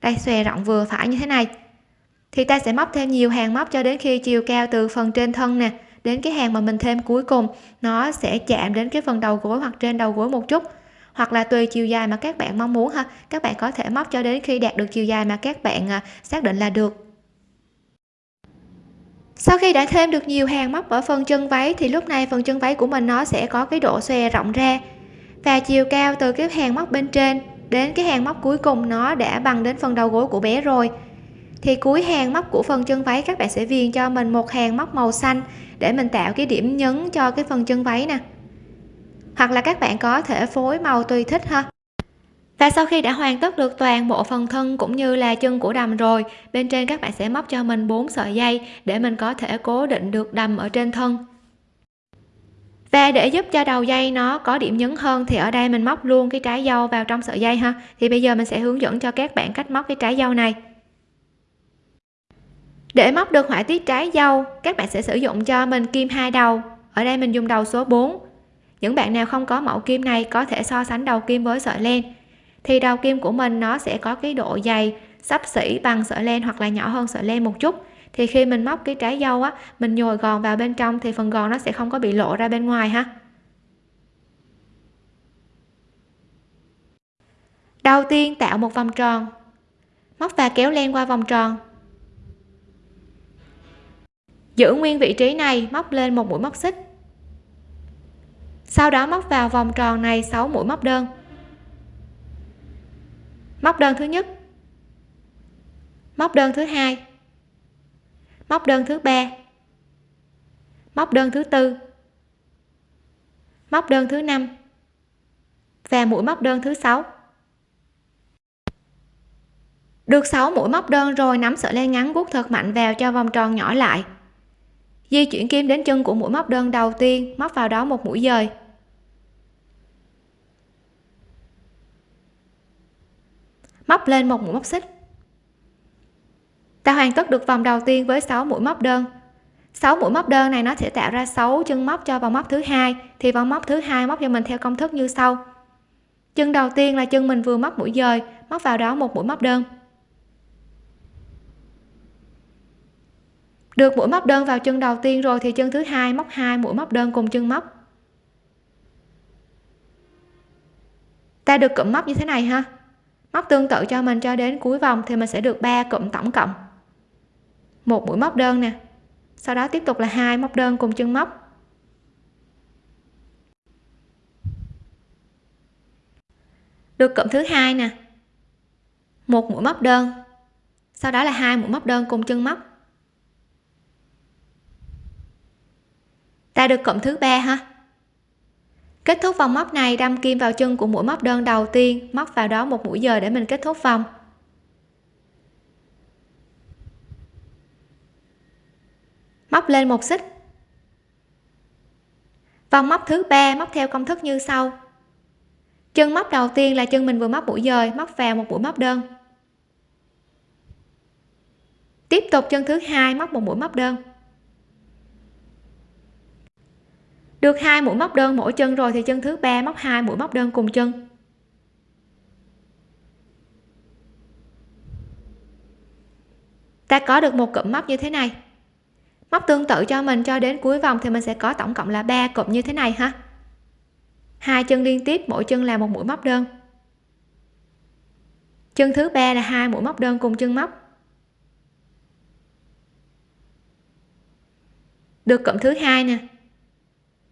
Đây, xòe rộng vừa phải như thế này thì ta sẽ móc thêm nhiều hàng móc cho đến khi chiều cao từ phần trên thân nè, đến cái hàng mà mình thêm cuối cùng, nó sẽ chạm đến cái phần đầu gối hoặc trên đầu gối một chút. Hoặc là tùy chiều dài mà các bạn mong muốn ha, các bạn có thể móc cho đến khi đạt được chiều dài mà các bạn à, xác định là được. Sau khi đã thêm được nhiều hàng móc ở phần chân váy thì lúc này phần chân váy của mình nó sẽ có cái độ xòe rộng ra. Và chiều cao từ cái hàng móc bên trên đến cái hàng móc cuối cùng nó đã bằng đến phần đầu gối của bé rồi thì cuối hàng móc của phần chân váy, các bạn sẽ viền cho mình một hàng móc màu xanh để mình tạo cái điểm nhấn cho cái phần chân váy nè. Hoặc là các bạn có thể phối màu tùy thích ha. Và sau khi đã hoàn tất được toàn bộ phần thân cũng như là chân của đầm rồi, bên trên các bạn sẽ móc cho mình bốn sợi dây để mình có thể cố định được đầm ở trên thân. Và để giúp cho đầu dây nó có điểm nhấn hơn thì ở đây mình móc luôn cái trái dâu vào trong sợi dây ha. Thì bây giờ mình sẽ hướng dẫn cho các bạn cách móc cái trái dâu này để móc được họa tiết trái dâu, các bạn sẽ sử dụng cho mình kim hai đầu. Ở đây mình dùng đầu số 4 những bạn nào không có mẫu kim này có thể so sánh đầu kim với sợi len. Thì đầu kim của mình nó sẽ có cái độ dày, sắp xỉ bằng sợi len hoặc là nhỏ hơn sợi len một chút. Thì khi mình móc cái trái dâu á, mình nhồi gòn vào bên trong thì phần gòn nó sẽ không có bị lộ ra bên ngoài ha. Đầu tiên tạo một vòng tròn. Móc và kéo len qua vòng tròn giữ nguyên vị trí này, móc lên một mũi móc xích. Sau đó móc vào vòng tròn này 6 mũi móc đơn. Móc đơn thứ nhất. Móc đơn thứ hai. Móc đơn thứ ba. Móc đơn thứ tư. Móc đơn thứ năm. Và mũi móc đơn thứ sáu. Được 6 mũi móc đơn rồi, nắm sợi len ngắn guốc thật mạnh vào cho vòng tròn nhỏ lại di chuyển kim đến chân của mũi móc đơn đầu tiên, móc vào đó một mũi dời. Móc lên một mũi móc xích. Ta hoàn tất được vòng đầu tiên với 6 mũi móc đơn. 6 mũi móc đơn này nó sẽ tạo ra 6 chân móc cho vòng móc thứ hai, thì vòng móc thứ hai móc cho mình theo công thức như sau. Chân đầu tiên là chân mình vừa móc mũi dời, móc vào đó một mũi móc đơn. Được mũi móc đơn vào chân đầu tiên rồi thì chân thứ hai móc hai mũi móc đơn cùng chân móc. Ta được cụm móc như thế này ha. Móc tương tự cho mình cho đến cuối vòng thì mình sẽ được 3 cụm tổng cộng. Một mũi móc đơn nè. Sau đó tiếp tục là hai móc đơn cùng chân móc. Được cụm thứ hai nè. Một mũi móc đơn. Sau đó là hai mũi móc đơn cùng chân móc. Ta được cộng thứ ba ha? Kết thúc vòng móc này, đâm kim vào chân của mũi móc đơn đầu tiên, móc vào đó một mũi giờ để mình kết thúc vòng. Móc lên một xích. Vòng móc thứ ba, móc theo công thức như sau. Chân móc đầu tiên là chân mình vừa móc mũi dời, móc vào một mũi móc đơn. Tiếp tục chân thứ hai, móc một mũi móc đơn. Được hai mũi móc đơn mỗi chân rồi thì chân thứ ba móc hai mũi móc đơn cùng chân. Ta có được một cụm móc như thế này. Móc tương tự cho mình cho đến cuối vòng thì mình sẽ có tổng cộng là ba cụm như thế này ha. Hai chân liên tiếp, mỗi chân là một mũi móc đơn. Chân thứ ba là hai mũi móc đơn cùng chân móc. Được cụm thứ hai nè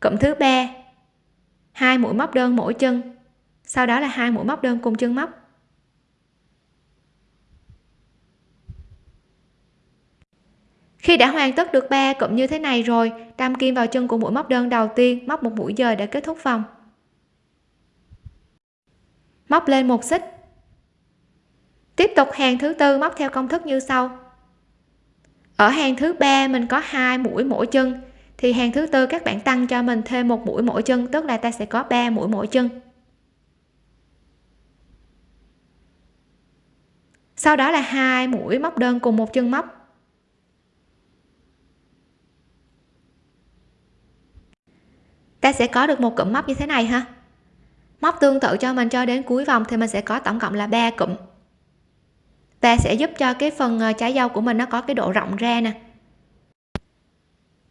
cụm thứ ba. Hai mũi móc đơn mỗi chân. Sau đó là hai mũi móc đơn cùng chân móc. Khi đã hoàn tất được ba cụm như thế này rồi đâm kim vào chân của mũi móc đơn đầu tiên, móc một mũi dời để kết thúc vòng. Móc lên một xích. Tiếp tục hàng thứ tư, móc theo công thức như sau. Ở hàng thứ ba, mình có hai mũi mỗi chân thì hàng thứ tư các bạn tăng cho mình thêm một mũi mỗi chân, tức là ta sẽ có 3 mũi mỗi chân. Sau đó là hai mũi móc đơn cùng một chân móc. Ta sẽ có được một cụm móc như thế này ha. Móc tương tự cho mình cho đến cuối vòng thì mình sẽ có tổng cộng là 3 cụm. Và sẽ giúp cho cái phần ờ, trái dâu của mình nó có cái độ rộng ra nè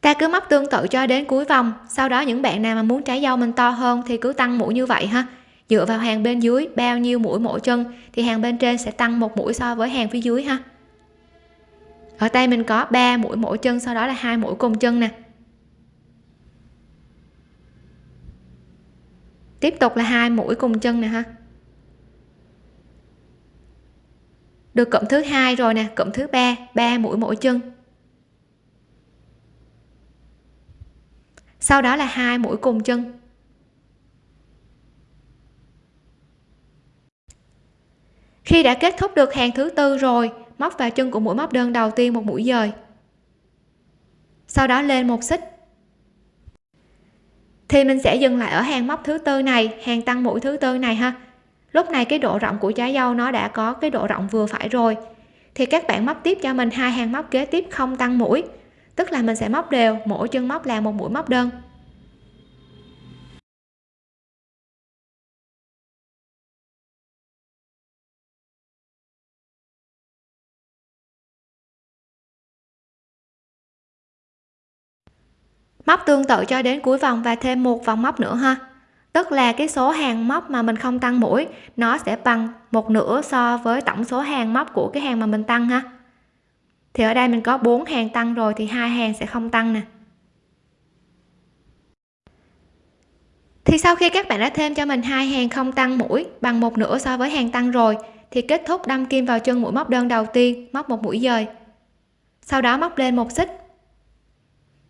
ta cứ móc tương tự cho đến cuối vòng. Sau đó những bạn nào mà muốn trái dâu mình to hơn thì cứ tăng mũi như vậy ha. Dựa vào hàng bên dưới, bao nhiêu mũi mỗi chân, thì hàng bên trên sẽ tăng một mũi so với hàng phía dưới ha. Ở tay mình có 3 mũi mỗi chân, sau đó là hai mũi cùng chân nè. Tiếp tục là hai mũi cùng chân nè ha. Được cụm thứ hai rồi nè, cụm thứ ba ba mũi mỗi chân. Sau đó là hai mũi cùng chân. Khi đã kết thúc được hàng thứ tư rồi, móc vào chân của mũi móc đơn đầu tiên một mũi dời. Sau đó lên một xích. Thì mình sẽ dừng lại ở hàng móc thứ tư này, hàng tăng mũi thứ tư này ha. Lúc này cái độ rộng của trái dâu nó đã có cái độ rộng vừa phải rồi. Thì các bạn móc tiếp cho mình hai hàng móc kế tiếp không tăng mũi tức là mình sẽ móc đều, mỗi chân móc là một mũi móc đơn. Móc tương tự cho đến cuối vòng và thêm một vòng móc nữa ha. Tức là cái số hàng móc mà mình không tăng mũi, nó sẽ bằng một nửa so với tổng số hàng móc của cái hàng mà mình tăng ha thì ở đây mình có bốn hàng tăng rồi thì hai hàng sẽ không tăng nè. Thì sau khi các bạn đã thêm cho mình hai hàng không tăng mũi bằng một nửa so với hàng tăng rồi, thì kết thúc đâm kim vào chân mũi móc đơn đầu tiên, móc một mũi dời. Sau đó móc lên một xích.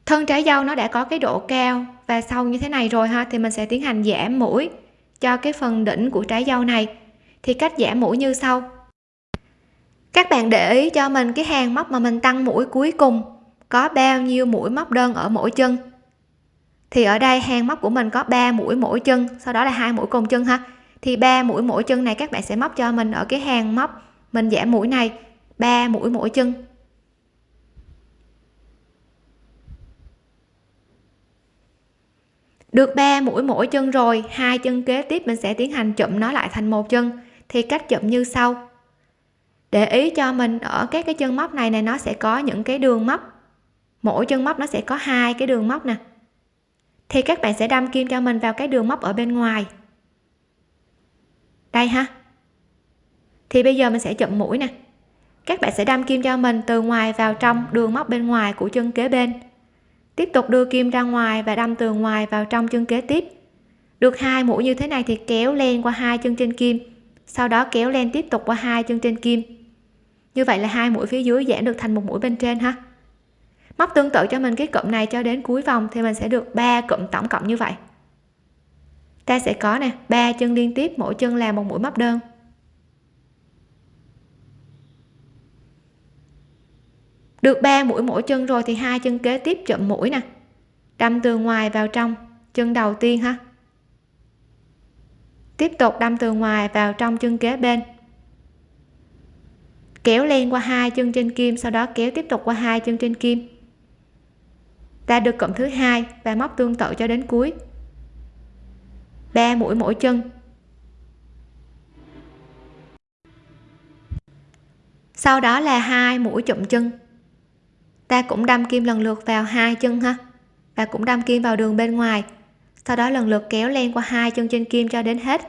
Thân trái dâu nó đã có cái độ cao và sâu như thế này rồi ha, thì mình sẽ tiến hành giảm mũi cho cái phần đỉnh của trái dâu này. Thì cách giảm mũi như sau các bạn để ý cho mình cái hàng móc mà mình tăng mũi cuối cùng. Có bao nhiêu mũi móc đơn ở mỗi chân? Thì ở đây hàng móc của mình có 3 mũi mỗi chân, sau đó là hai mũi cùng chân ha. Thì ba mũi mỗi chân này các bạn sẽ móc cho mình ở cái hàng móc mình giảm mũi này 3 mũi mỗi chân. Được 3 mũi mỗi chân rồi, hai chân kế tiếp mình sẽ tiến hành chụm nó lại thành một chân. Thì cách chụm như sau để ý cho mình ở các cái chân móc này này nó sẽ có những cái đường móc. Mỗi chân móc nó sẽ có hai cái đường móc nè. Thì các bạn sẽ đâm kim cho mình vào cái đường móc ở bên ngoài. Đây ha. Thì bây giờ mình sẽ chụm mũi nè. Các bạn sẽ đâm kim cho mình từ ngoài vào trong đường móc bên ngoài của chân kế bên. Tiếp tục đưa kim ra ngoài và đâm từ ngoài vào trong chân kế tiếp. Được hai mũi như thế này thì kéo len qua hai chân trên kim. Sau đó kéo len tiếp tục qua hai chân trên kim như vậy là hai mũi phía dưới giảm được thành một mũi bên trên ha. Móc tương tự cho mình cái cụm này cho đến cuối vòng thì mình sẽ được 3 cụm tổng cộng như vậy. Ta sẽ có nè, ba chân liên tiếp, mỗi chân là một mũi móc đơn. Được 3 mũi mỗi chân rồi thì hai chân kế tiếp chậm mũi nè. Đâm từ ngoài vào trong, chân đầu tiên ha. Tiếp tục đâm từ ngoài vào trong chân kế bên kéo len qua hai chân trên kim, sau đó kéo tiếp tục qua hai chân trên kim. Ta được cộng thứ hai và móc tương tự cho đến cuối. 3 mũi mỗi chân. Sau đó là hai mũi chụm chân. Ta cũng đâm kim lần lượt vào hai chân ha, và cũng đâm kim vào đường bên ngoài. Sau đó lần lượt kéo len qua hai chân trên kim cho đến hết.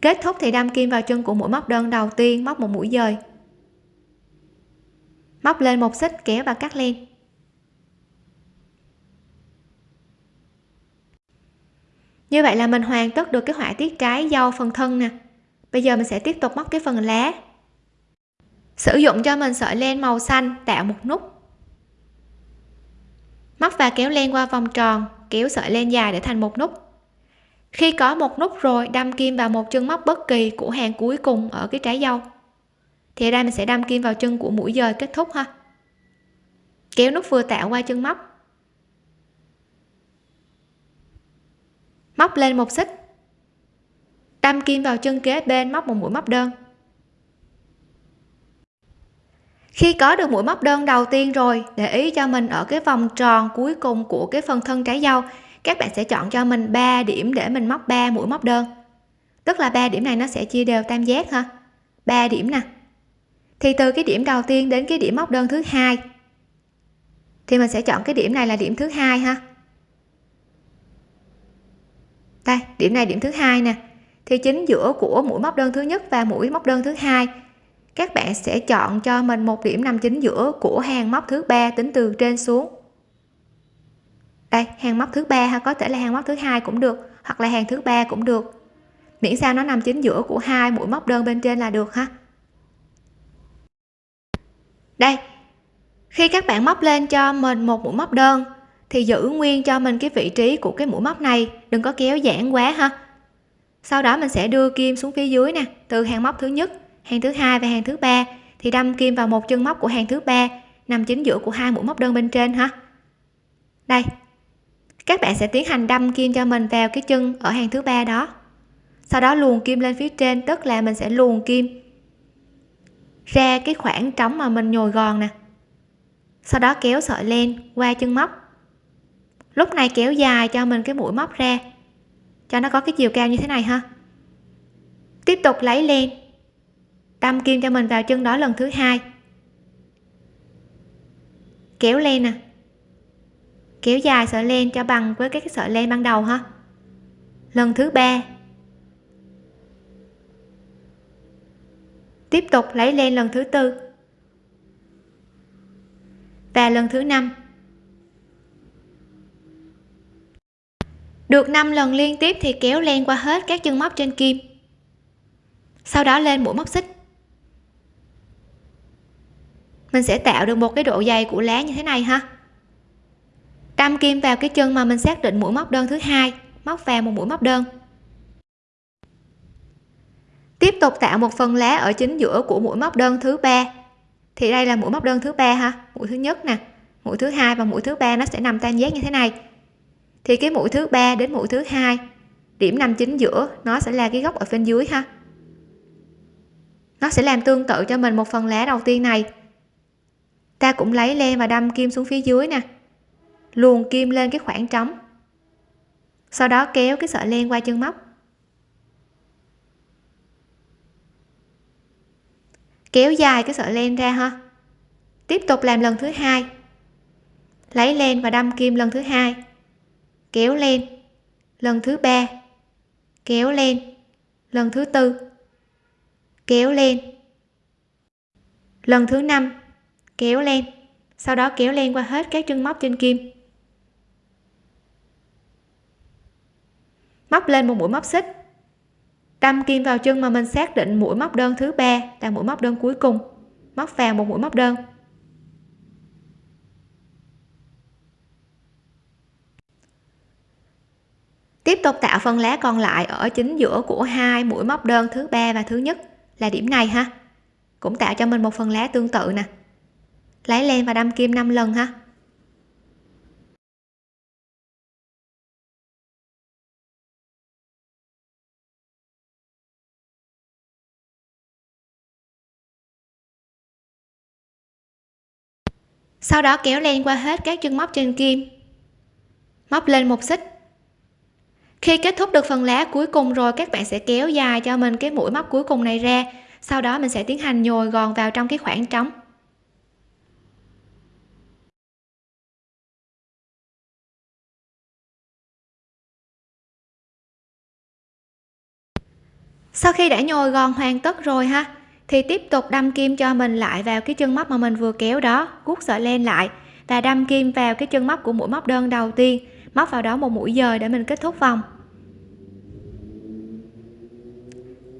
Kết thúc thì đâm kim vào chân của mũi móc đơn đầu tiên, móc một mũi dời móc lên một xích, kéo và cắt len. Như vậy là mình hoàn tất được cái họa tiết trái dâu phần thân nè. Bây giờ mình sẽ tiếp tục móc cái phần lá. Sử dụng cho mình sợi len màu xanh tạo một nút. Móc và kéo len qua vòng tròn, kéo sợi len dài để thành một nút. Khi có một nút rồi, đâm kim vào một chân móc bất kỳ của hàng cuối cùng ở cái trái dâu thì ở đây mình sẽ đâm kim vào chân của mũi dời kết thúc ha. Kéo nút vừa tạo qua chân móc. Móc lên một xích. Đâm kim vào chân kế bên móc một mũi móc đơn. Khi có được mũi móc đơn đầu tiên rồi, để ý cho mình ở cái vòng tròn cuối cùng của cái phần thân trái dâu, các bạn sẽ chọn cho mình 3 điểm để mình móc 3 mũi móc đơn. Tức là ba điểm này nó sẽ chia đều tam giác ha. 3 điểm nè thì từ cái điểm đầu tiên đến cái điểm móc đơn thứ hai. Thì mình sẽ chọn cái điểm này là điểm thứ hai ha. Đây, điểm này điểm thứ hai nè. Thì chính giữa của mũi móc đơn thứ nhất và mũi móc đơn thứ hai, các bạn sẽ chọn cho mình một điểm nằm chính giữa của hàng móc thứ ba tính từ trên xuống. Đây, hàng móc thứ ba ha, có thể là hàng móc thứ hai cũng được, hoặc là hàng thứ ba cũng được. Miễn sao nó nằm chính giữa của hai mũi móc đơn bên trên là được ha đây, khi các bạn móc lên cho mình một mũi móc đơn, thì giữ nguyên cho mình cái vị trí của cái mũi móc này, đừng có kéo giãn quá ha. Sau đó mình sẽ đưa kim xuống phía dưới nè, từ hàng móc thứ nhất, hàng thứ hai và hàng thứ ba, thì đâm kim vào một chân móc của hàng thứ ba, nằm chính giữa của hai mũi móc đơn bên trên ha. Đây, các bạn sẽ tiến hành đâm kim cho mình vào cái chân ở hàng thứ ba đó. Sau đó luồn kim lên phía trên, tức là mình sẽ luồn kim ra cái khoảng trống mà mình nhồi gòn nè. Sau đó kéo sợi len qua chân móc. Lúc này kéo dài cho mình cái mũi móc ra cho nó có cái chiều cao như thế này ha. Tiếp tục lấy len đâm kim cho mình vào chân đó lần thứ hai. Kéo len nè. Kéo dài sợi len cho bằng với cái sợi len ban đầu ha. Lần thứ ba tiếp tục lấy len lần thứ tư. Và lần thứ năm. Được 5 lần liên tiếp thì kéo len qua hết các chân móc trên kim. Sau đó lên mũi móc xích. Mình sẽ tạo được một cái độ dày của lá như thế này ha. Đâm kim vào cái chân mà mình xác định mũi móc đơn thứ hai, móc vào một mũi móc đơn tiếp tục tạo một phần lá ở chính giữa của mũi móc đơn thứ ba. Thì đây là mũi móc đơn thứ ba ha. Mũi thứ nhất nè, mũi thứ hai và mũi thứ ba nó sẽ nằm tam giác như thế này. Thì cái mũi thứ ba đến mũi thứ hai, điểm nằm chính giữa, nó sẽ là cái góc ở bên dưới ha. Nó sẽ làm tương tự cho mình một phần lá đầu tiên này. Ta cũng lấy len và đâm kim xuống phía dưới nè. Luồn kim lên cái khoảng trống. Sau đó kéo cái sợi len qua chân móc. Kéo dài cái sợi len ra ha. Tiếp tục làm lần thứ hai. Lấy len và đâm kim lần thứ hai. Kéo len. Lần thứ ba. Kéo len. Lần thứ tư. Kéo len. Lần thứ năm. Kéo len. Sau đó kéo len qua hết các chân móc trên kim. Móc lên một mũi móc xích đâm kim vào chân mà mình xác định mũi móc đơn thứ ba, là mũi móc đơn cuối cùng. Móc vào một mũi móc đơn. Tiếp tục tạo phần lá còn lại ở chính giữa của hai mũi móc đơn thứ ba và thứ nhất, là điểm này ha. Cũng tạo cho mình một phần lá tương tự nè. Lấy len và đâm kim 5 lần ha. Sau đó kéo len qua hết các chân móc trên kim. Móc lên một xích. Khi kết thúc được phần lá cuối cùng rồi, các bạn sẽ kéo dài cho mình cái mũi móc cuối cùng này ra. Sau đó mình sẽ tiến hành nhồi gòn vào trong cái khoảng trống. Sau khi đã nhồi gòn hoàn tất rồi ha thì tiếp tục đâm kim cho mình lại vào cái chân móc mà mình vừa kéo đó guốc sợi len lại và đâm kim vào cái chân móc của mũi móc đơn đầu tiên, móc vào đó một mũi dời để mình kết thúc vòng.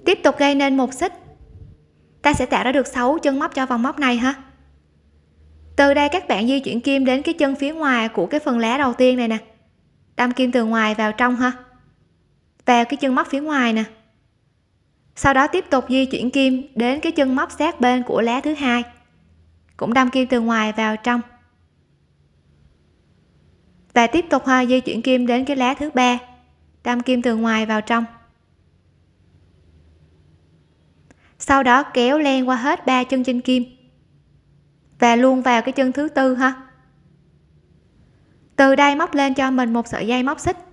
Tiếp tục gây nên một xích. Ta sẽ tạo ra được 6 chân móc cho vòng móc này ha. Từ đây các bạn di chuyển kim đến cái chân phía ngoài của cái phần lá đầu tiên này nè. Đâm kim từ ngoài vào trong ha. Vào cái chân móc phía ngoài nè sau đó tiếp tục di chuyển kim đến cái chân móc sát bên của lá thứ hai. Cũng đâm kim từ ngoài vào trong. Và tiếp tục hoa di chuyển kim đến cái lá thứ ba, đâm kim từ ngoài vào trong. Sau đó kéo len qua hết ba chân trên kim và luôn vào cái chân thứ tư ha. Từ đây móc lên cho mình một sợi dây móc xích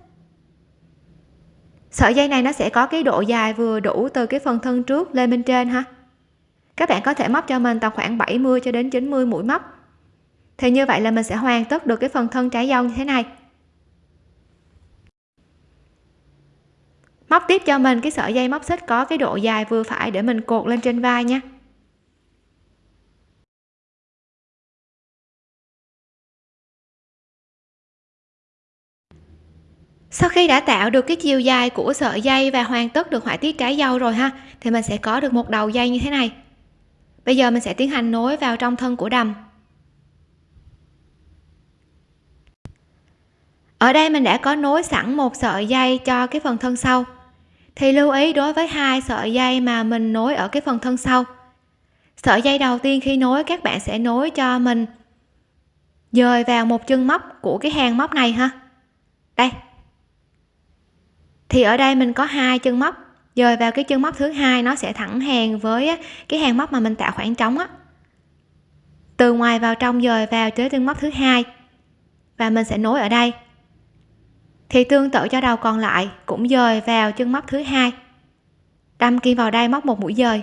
sợi dây này nó sẽ có cái độ dài vừa đủ từ cái phần thân trước lên bên trên ha. Các bạn có thể móc cho mình tầm khoảng 70 cho đến 90 mũi móc. Thì như vậy là mình sẽ hoàn tất được cái phần thân trái dâu như thế này. Móc tiếp cho mình cái sợi dây móc xích có cái độ dài vừa phải để mình cột lên trên vai nha. Sau khi đã tạo được cái chiều dài của sợi dây và hoàn tất được họa tiết trái dâu rồi ha, thì mình sẽ có được một đầu dây như thế này. Bây giờ mình sẽ tiến hành nối vào trong thân của đầm. Ở đây mình đã có nối sẵn một sợi dây cho cái phần thân sau. Thì lưu ý đối với hai sợi dây mà mình nối ở cái phần thân sau. Sợi dây đầu tiên khi nối, các bạn sẽ nối cho mình dời vào một chân móc của cái hàng móc này ha. Đây thì ở đây mình có hai chân móc. Dời vào cái chân móc thứ hai, nó sẽ thẳng hàng với cái hàng móc mà mình tạo khoảng trống á. Từ ngoài vào trong, dời vào tới chân móc thứ hai. Và mình sẽ nối ở đây. Thì tương tự cho đầu còn lại, cũng dời vào chân móc thứ hai. Đâm kim vào đây, móc một mũi dời.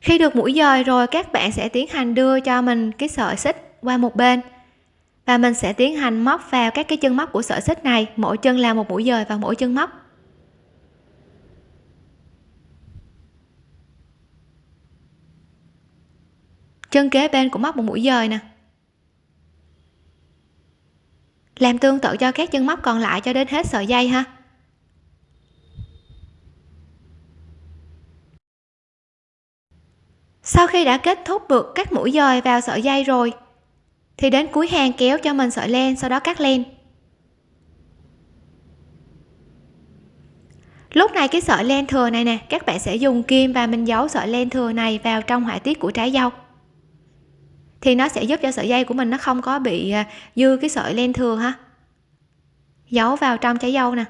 Khi được mũi dời rồi, các bạn sẽ tiến hành đưa cho mình cái sợi xích qua một bên. Và mình sẽ tiến hành móc vào các cái chân móc của sợi xích này, mỗi chân là một mũi dời vào mỗi chân móc. Chân kế bên cũng móc một mũi dời nè. Làm tương tự cho các chân móc còn lại cho đến hết sợi dây ha. Sau khi đã kết thúc được các mũi dời vào sợi dây rồi thì đến cuối hàng kéo cho mình sợi len, sau đó cắt len. Lúc này cái sợi len thừa này nè, các bạn sẽ dùng kim và mình giấu sợi len thừa này vào trong họa tiết của trái dâu. Thì nó sẽ giúp cho sợi dây của mình nó không có bị à, dư cái sợi len thừa ha. Giấu vào trong trái dâu nè.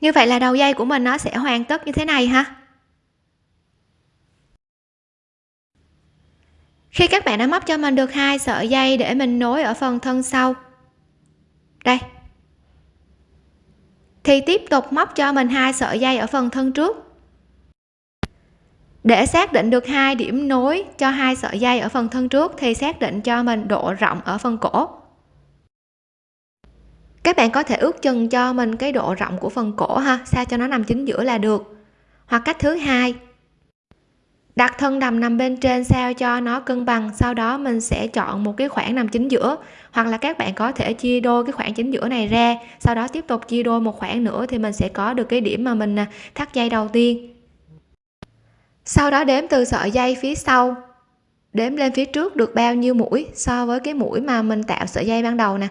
Như vậy là đầu dây của mình nó sẽ hoàn tất như thế này ha. Khi các bạn đã móc cho mình được hai sợi dây để mình nối ở phần thân sau. Đây. Thì tiếp tục móc cho mình hai sợi dây ở phần thân trước. Để xác định được hai điểm nối cho hai sợi dây ở phần thân trước thì xác định cho mình độ rộng ở phần cổ các bạn có thể ước chừng cho mình cái độ rộng của phần cổ ha, sao cho nó nằm chính giữa là được. Hoặc cách thứ hai, đặt thân đầm nằm bên trên sao cho nó cân bằng, sau đó mình sẽ chọn một cái khoảng nằm chính giữa. Hoặc là các bạn có thể chia đôi cái khoảng chính giữa này ra, sau đó tiếp tục chia đôi một khoảng nữa thì mình sẽ có được cái điểm mà mình à, thắt dây đầu tiên. Sau đó đếm từ sợi dây phía sau. Đếm lên phía trước được bao nhiêu mũi so với cái mũi mà mình tạo sợi dây ban đầu nè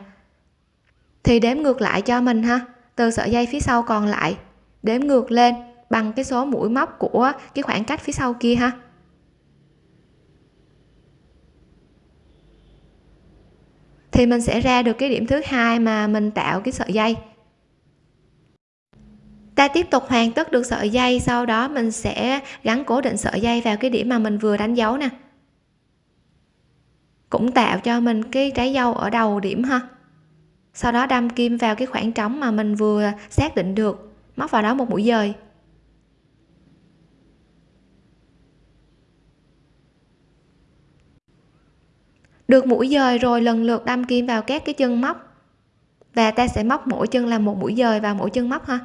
thì đếm ngược lại cho mình ha. Từ sợi dây phía sau còn lại. Đếm ngược lên bằng cái số mũi móc của cái khoảng cách phía sau kia ha. Thì mình sẽ ra được cái điểm thứ hai mà mình tạo cái sợi dây. Ta tiếp tục hoàn tất được sợi dây, sau đó mình sẽ gắn cố định sợi dây vào cái điểm mà mình vừa đánh dấu nè. Cũng tạo cho mình cái trái dâu ở đầu điểm ha sau đó đâm kim vào cái khoảng trống mà mình vừa xác định được. Móc vào đó một mũi dời. Được mũi dời rồi lần lượt đâm kim vào các cái chân móc. Và ta sẽ móc mỗi chân là một mũi dời vào mỗi chân móc ha.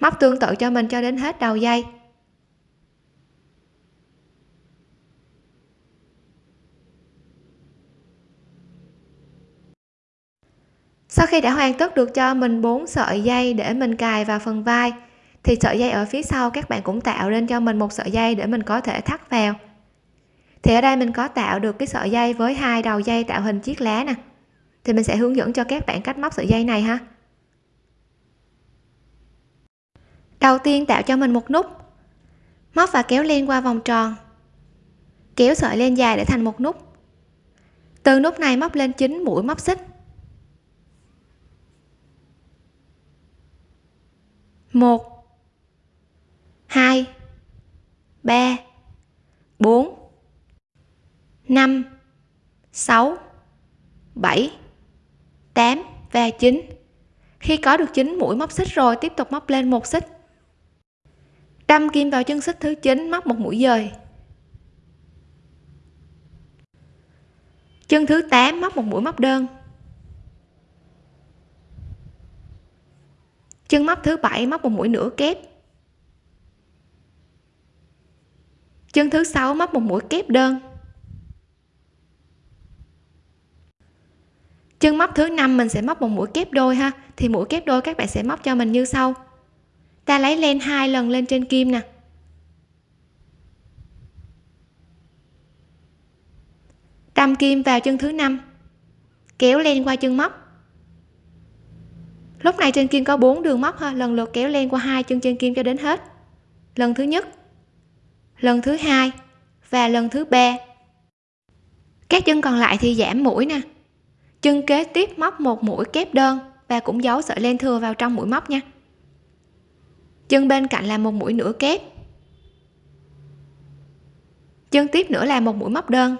Móc tương tự cho mình cho đến hết đầu dây. Sau khi đã hoàn tất được cho mình bốn sợi dây để mình cài vào phần vai, thì sợi dây ở phía sau các bạn cũng tạo lên cho mình một sợi dây để mình có thể thắt vào. Thì ở đây mình có tạo được cái sợi dây với hai đầu dây tạo hình chiếc lá nè. Thì mình sẽ hướng dẫn cho các bạn cách móc sợi dây này ha. Đầu tiên tạo cho mình một nút. Móc và kéo len qua vòng tròn. Kéo sợi len dài để thành một nút. Từ nút này móc lên 9 mũi móc xích. Một. Hai. Ba. Bốn. Năm. Sáu. Bảy. Tám và chín. Khi có được 9 mũi móc xích rồi, tiếp tục móc lên một xích. Đâm kim vào chân xích thứ 9 móc một mũi dời. Chân thứ 8 móc một mũi móc đơn. Chân móc thứ bảy móc một mũi nửa kép. Chân thứ sáu móc một mũi kép đơn. Chân móc thứ năm mình sẽ móc một mũi kép đôi ha. Thì mũi kép đôi các bạn sẽ móc cho mình như sau. Ta lấy len hai lần lên trên kim nè. Đâm kim vào chân thứ năm. Kéo len qua chân móc lúc này trên kim có bốn đường móc ha, lần lượt kéo len qua hai chân trên kim cho đến hết. Lần thứ nhất, lần thứ hai và lần thứ ba. Các chân còn lại thì giảm mũi nè. Chân kế tiếp móc một mũi kép đơn và cũng giấu sợi len thừa vào trong mũi móc nha. Chân bên cạnh là một mũi nửa kép. Chân tiếp nữa là một mũi móc đơn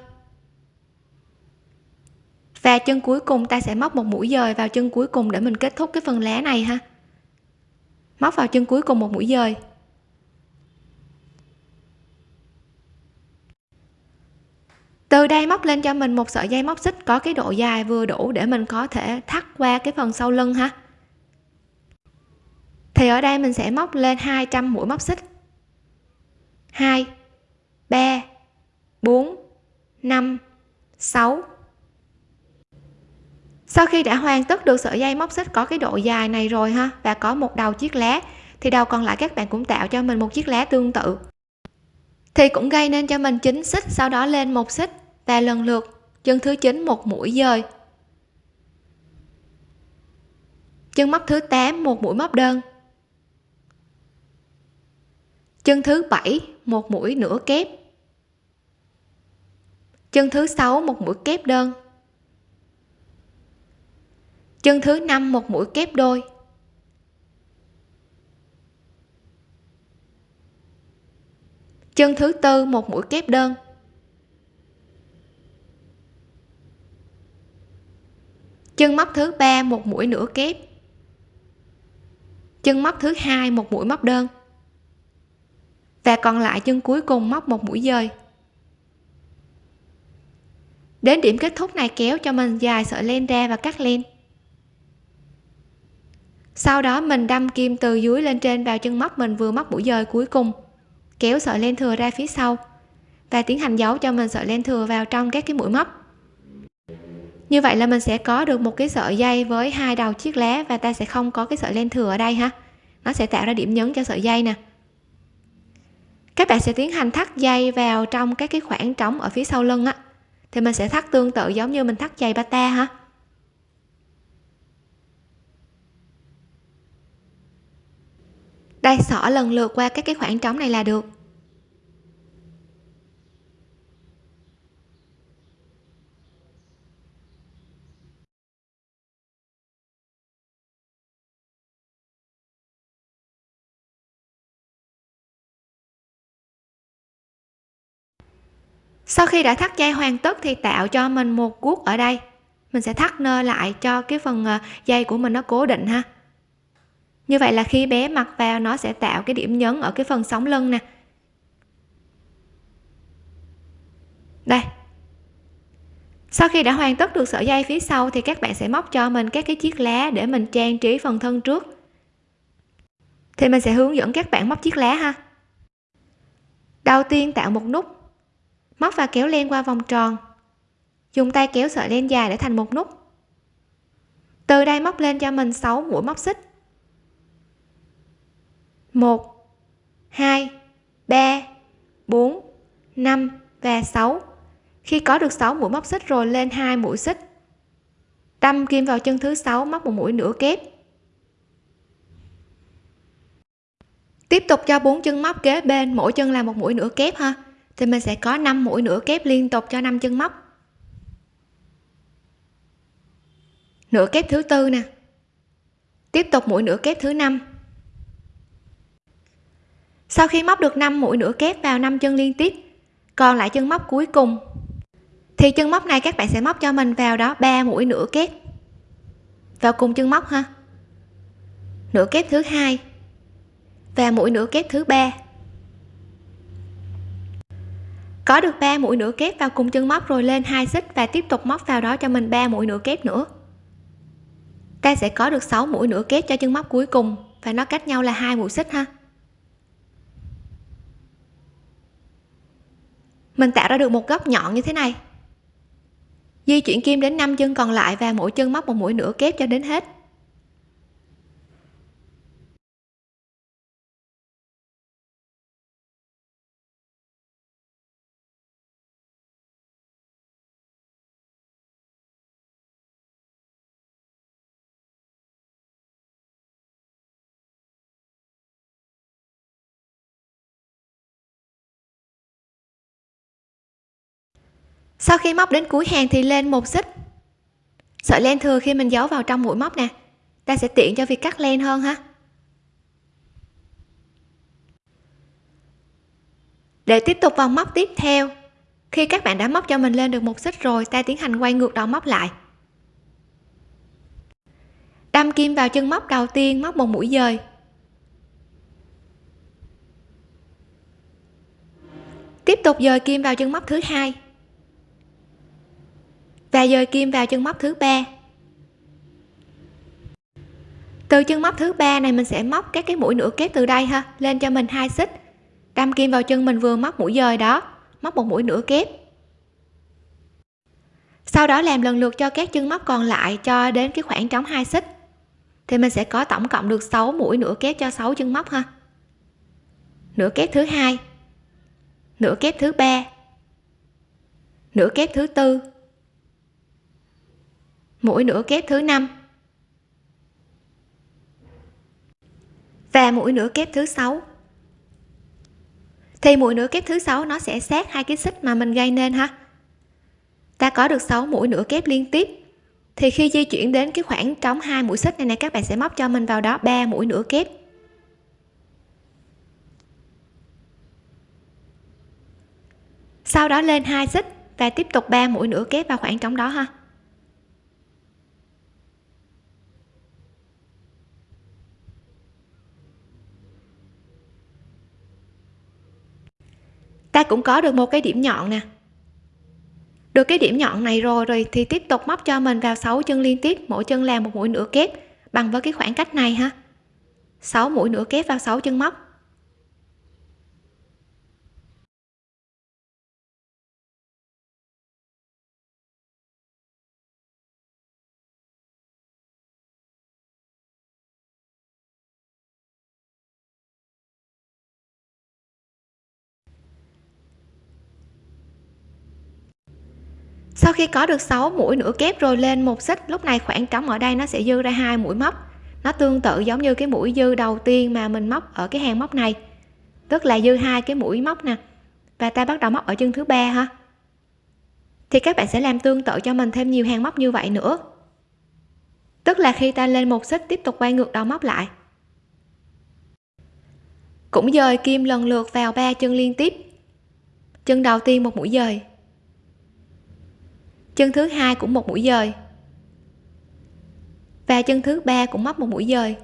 và chân cuối cùng ta sẽ móc một mũi dời vào chân cuối cùng để mình kết thúc cái phần lá này ha. Móc vào chân cuối cùng một mũi dời. Từ đây móc lên cho mình một sợi dây móc xích có cái độ dài vừa đủ để mình có thể thắt qua cái phần sau lưng ha. Thì ở đây mình sẽ móc lên 200 mũi móc xích. 2 3 4 5 6 sau khi đã hoàn tất được sợi dây móc xích có cái độ dài này rồi ha, và có một đầu chiếc lá, thì đầu còn lại các bạn cũng tạo cho mình một chiếc lá tương tự. Thì cũng gây nên cho mình chín xích, sau đó lên một xích, và lần lượt, chân thứ 9 một mũi dời. Chân móc thứ 8 một mũi móc đơn. Chân thứ 7 một mũi nửa kép. Chân thứ 6 một mũi kép đơn chân thứ năm một mũi kép đôi. Chân thứ tư một mũi kép đơn. Chân móc thứ ba một mũi nửa kép. Chân móc thứ hai một mũi móc đơn. Và còn lại chân cuối cùng móc một mũi dời. Đến điểm kết thúc này kéo cho mình dài sợi len ra và cắt len sau đó mình đâm kim từ dưới lên trên vào chân móc mình vừa móc mũi dời cuối cùng. Kéo sợi len thừa ra phía sau và tiến hành giấu cho mình sợi len thừa vào trong các cái mũi móc. Như vậy là mình sẽ có được một cái sợi dây với hai đầu chiếc lá và ta sẽ không có cái sợi len thừa ở đây ha. Nó sẽ tạo ra điểm nhấn cho sợi dây nè. Các bạn sẽ tiến hành thắt dây vào trong các cái khoảng trống ở phía sau lưng á. Thì mình sẽ thắt tương tự giống như mình thắt dây bata ha. Đây, xỏ lần lượt qua các cái khoảng trống này là được. Sau khi đã thắt dây hoàn tất thì tạo cho mình một guốc ở đây. Mình sẽ thắt nơ lại cho cái phần ờ, dây của mình nó cố định ha như vậy là khi bé mặc vào, nó sẽ tạo cái điểm nhấn ở cái phần sóng lưng nè. Đây. Sau khi đã hoàn tất được sợi dây phía sau thì các bạn sẽ móc cho mình các cái chiếc lá để mình trang trí phần thân trước. Thì mình sẽ hướng dẫn các bạn móc chiếc lá ha. Đầu tiên tạo một nút. Móc và kéo len qua vòng tròn. Dùng tay kéo sợi len dài để thành một nút. Từ đây móc lên cho mình 6 mũi móc xích. 1 2 3 4 5 và 6 khi có được 6 mũi móc xích rồi lên hai mũi xích. Đâm kim vào chân thứ sáu, móc một mũi nửa kép. Tiếp tục cho bốn chân móc kế bên, mỗi chân là một mũi nửa kép ha. Thì mình sẽ có 5 mũi nửa kép liên tục cho 5 chân móc. Nửa kép thứ tư nè. Tiếp tục mũi nửa kép thứ năm sau khi móc được 5 mũi nửa kép vào 5 chân liên tiếp, còn lại chân móc cuối cùng, thì chân móc này các bạn sẽ móc cho mình vào đó 3 mũi nửa kép. Vào cùng chân móc ha. Nửa kép thứ hai và mũi nửa kép thứ ba. Có được 3 mũi nửa kép vào cùng chân móc rồi lên hai xích và tiếp tục móc vào đó cho mình 3 mũi nửa kép nữa. Ta sẽ có được 6 mũi nửa kép cho chân móc cuối cùng và nó cách nhau là hai mũi xích ha. Mình tạo ra được một góc nhọn như thế này. Di chuyển kim đến 5 chân còn lại và mỗi chân móc một mũi nửa kép cho đến hết. Sau khi móc đến cuối hàng thì lên một xích. Sợi len thừa khi mình giấu vào trong mũi móc nè. Ta sẽ tiện cho việc cắt len hơn ha. Để tiếp tục vòng móc tiếp theo, khi các bạn đã móc cho mình lên được một xích rồi, ta tiến hành quay ngược đầu móc lại. Đâm kim vào chân móc đầu tiên, móc một mũi dời. Tiếp tục dời kim vào chân móc thứ hai và dời kim vào chân móc thứ ba. Từ chân móc thứ ba này mình sẽ móc các cái mũi nửa kép từ đây ha, lên cho mình hai xích. Đâm kim vào chân mình vừa móc mũi dời đó, móc một mũi nửa kép. Sau đó làm lần lượt cho các chân móc còn lại cho đến cái khoảng trống hai xích. Thì mình sẽ có tổng cộng được 6 mũi nửa kép cho 6 chân móc ha. Nửa kép thứ hai, nửa kép thứ ba, nửa kép thứ tư mũi nửa kép thứ năm. Và mũi nửa kép thứ sáu. Thì mũi nửa kép thứ sáu nó sẽ sát hai cái xích mà mình gây nên ha. Ta có được 6 mũi nửa kép liên tiếp. Thì khi di chuyển đến cái khoảng trống hai mũi xích này này các bạn sẽ móc cho mình vào đó 3 mũi nửa kép. Sau đó lên hai xích và tiếp tục 3 mũi nửa kép vào khoảng trống đó ha. Ta cũng có được một cái điểm nhọn nè. Được cái điểm nhọn này rồi rồi thì tiếp tục móc cho mình vào 6 chân liên tiếp, mỗi chân làm một mũi nửa kép, bằng với cái khoảng cách này ha. 6 mũi nửa kép vào 6 chân móc. Sau khi có được 6 mũi nửa kép rồi lên một xích, lúc này khoảng trống ở đây nó sẽ dư ra hai mũi móc. Nó tương tự giống như cái mũi dư đầu tiên mà mình móc ở cái hàng móc này. Tức là dư hai cái mũi móc nè. Và ta bắt đầu móc ở chân thứ ba ha. Thì các bạn sẽ làm tương tự cho mình thêm nhiều hàng móc như vậy nữa. Tức là khi ta lên một xích, tiếp tục quay ngược đầu móc lại. Cũng dời kim lần lượt vào ba chân liên tiếp. Chân đầu tiên một mũi dời chân thứ hai cũng một mũi dời. Và chân thứ ba cũng móc một mũi dời.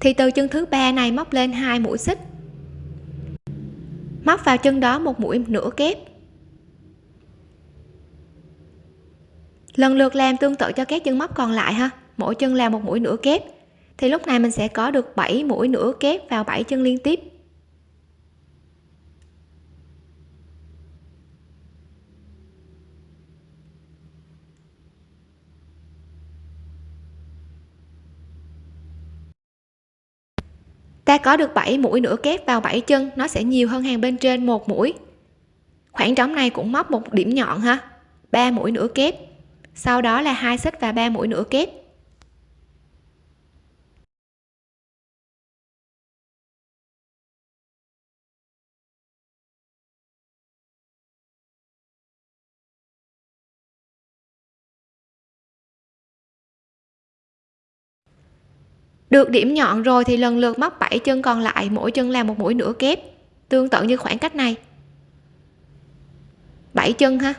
Thì từ chân thứ ba này móc lên hai mũi xích. Móc vào chân đó một mũi nửa kép. Lần lượt làm tương tự cho các chân móc còn lại ha. Mỗi chân làm một mũi nửa kép. Thì lúc này mình sẽ có được 7 mũi nửa kép vào 7 chân liên tiếp. Ta có được 7 mũi nửa kép vào 7 chân, nó sẽ nhiều hơn hàng bên trên một mũi. Khoảng trống này cũng móc một điểm nhọn ha 3 mũi nửa kép, sau đó là hai xích và 3 mũi nửa kép. Được điểm nhọn rồi thì lần lượt móc 7 chân còn lại, mỗi chân làm một mũi nửa kép. Tương tự như khoảng cách này. 7 chân ha?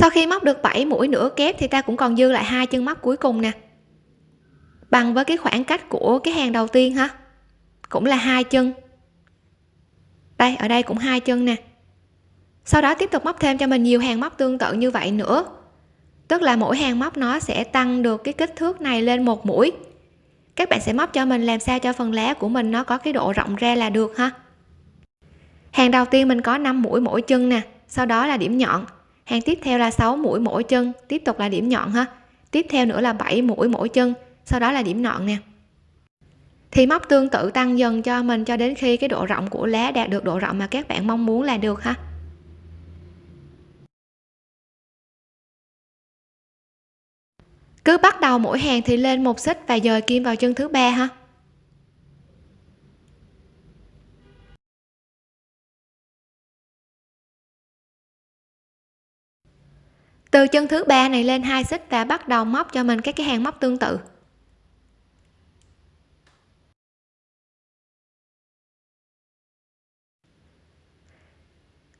Sau khi móc được 7 mũi nửa kép thì ta cũng còn dư lại hai chân móc cuối cùng nè. Bằng với cái khoảng cách của cái hàng đầu tiên ha cũng là hai chân. Đây, ở đây cũng hai chân nè. Sau đó tiếp tục móc thêm cho mình nhiều hàng móc tương tự như vậy nữa. Tức là mỗi hàng móc nó sẽ tăng được cái kích thước này lên một mũi. Các bạn sẽ móc cho mình làm sao cho phần lá của mình nó có cái độ rộng ra là được ha? Hàng đầu tiên mình có 5 mũi mỗi chân nè. Sau đó là điểm nhọn hàng tiếp theo là 6 mũi mỗi chân. Tiếp tục là điểm nhọn ha. Tiếp theo nữa là 7 mũi mỗi chân. Sau đó là điểm nhọn nè. Thì móc tương tự tăng dần cho mình cho đến khi cái độ rộng của lá đạt được độ rộng mà các bạn mong muốn là được ha. Cứ bắt đầu mỗi hàng thì lên một xích và dời kim vào chân thứ ba ha. Từ chân thứ ba này lên hai xích và bắt đầu móc cho mình các cái hàng móc tương tự.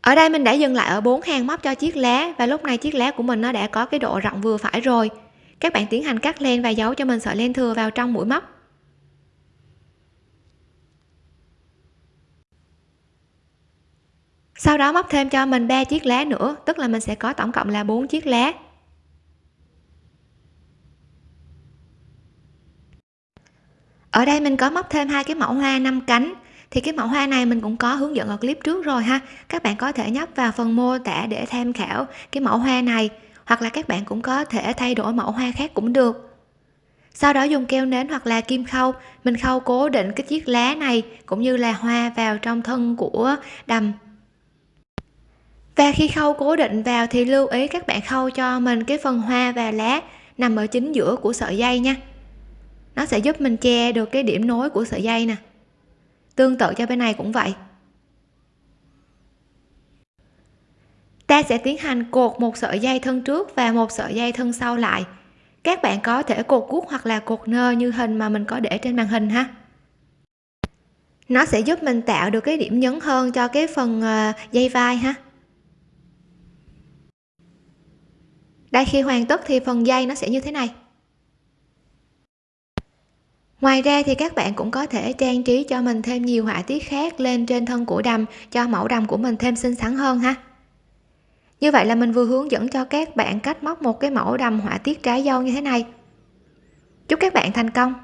Ở đây mình đã dừng lại ở bốn hàng móc cho chiếc lá và lúc này chiếc lá của mình nó đã có cái độ rộng vừa phải rồi. Các bạn tiến hành cắt len và giấu cho mình sợi len thừa vào trong mũi móc. Sau đó móc thêm cho mình ba chiếc lá nữa, tức là mình sẽ có tổng cộng là bốn chiếc lá. Ở đây mình có móc thêm hai cái mẫu hoa năm cánh. Thì cái mẫu hoa này mình cũng có hướng dẫn ở clip trước rồi ha. Các bạn có thể nhấp vào phần mô tả để tham khảo cái mẫu hoa này, hoặc là các bạn cũng có thể thay đổi mẫu hoa khác cũng được. Sau đó dùng keo nến hoặc là kim khâu. Mình khâu cố định cái chiếc lá này, cũng như là hoa vào trong thân của đầm và khi khâu cố định vào thì lưu ý các bạn khâu cho mình cái phần hoa và lá nằm ở chính giữa của sợi dây nha. Nó sẽ giúp mình che được cái điểm nối của sợi dây nè. Tương tự cho bên này cũng vậy. Ta sẽ tiến hành cột một sợi dây thân trước và một sợi dây thân sau lại. Các bạn có thể cột cuốc hoặc là cột nơ như hình mà mình có để trên màn hình ha. Nó sẽ giúp mình tạo được cái điểm nhấn hơn cho cái phần ờ, dây vai ha. Đây khi hoàn tất thì phần dây nó sẽ như thế này. Ngoài ra thì các bạn cũng có thể trang trí cho mình thêm nhiều họa tiết khác lên trên thân của đầm, cho mẫu đầm của mình thêm xinh xắn hơn ha. Như vậy là mình vừa hướng dẫn cho các bạn cách móc một cái mẫu đầm họa tiết trái dâu như thế này. Chúc các bạn thành công!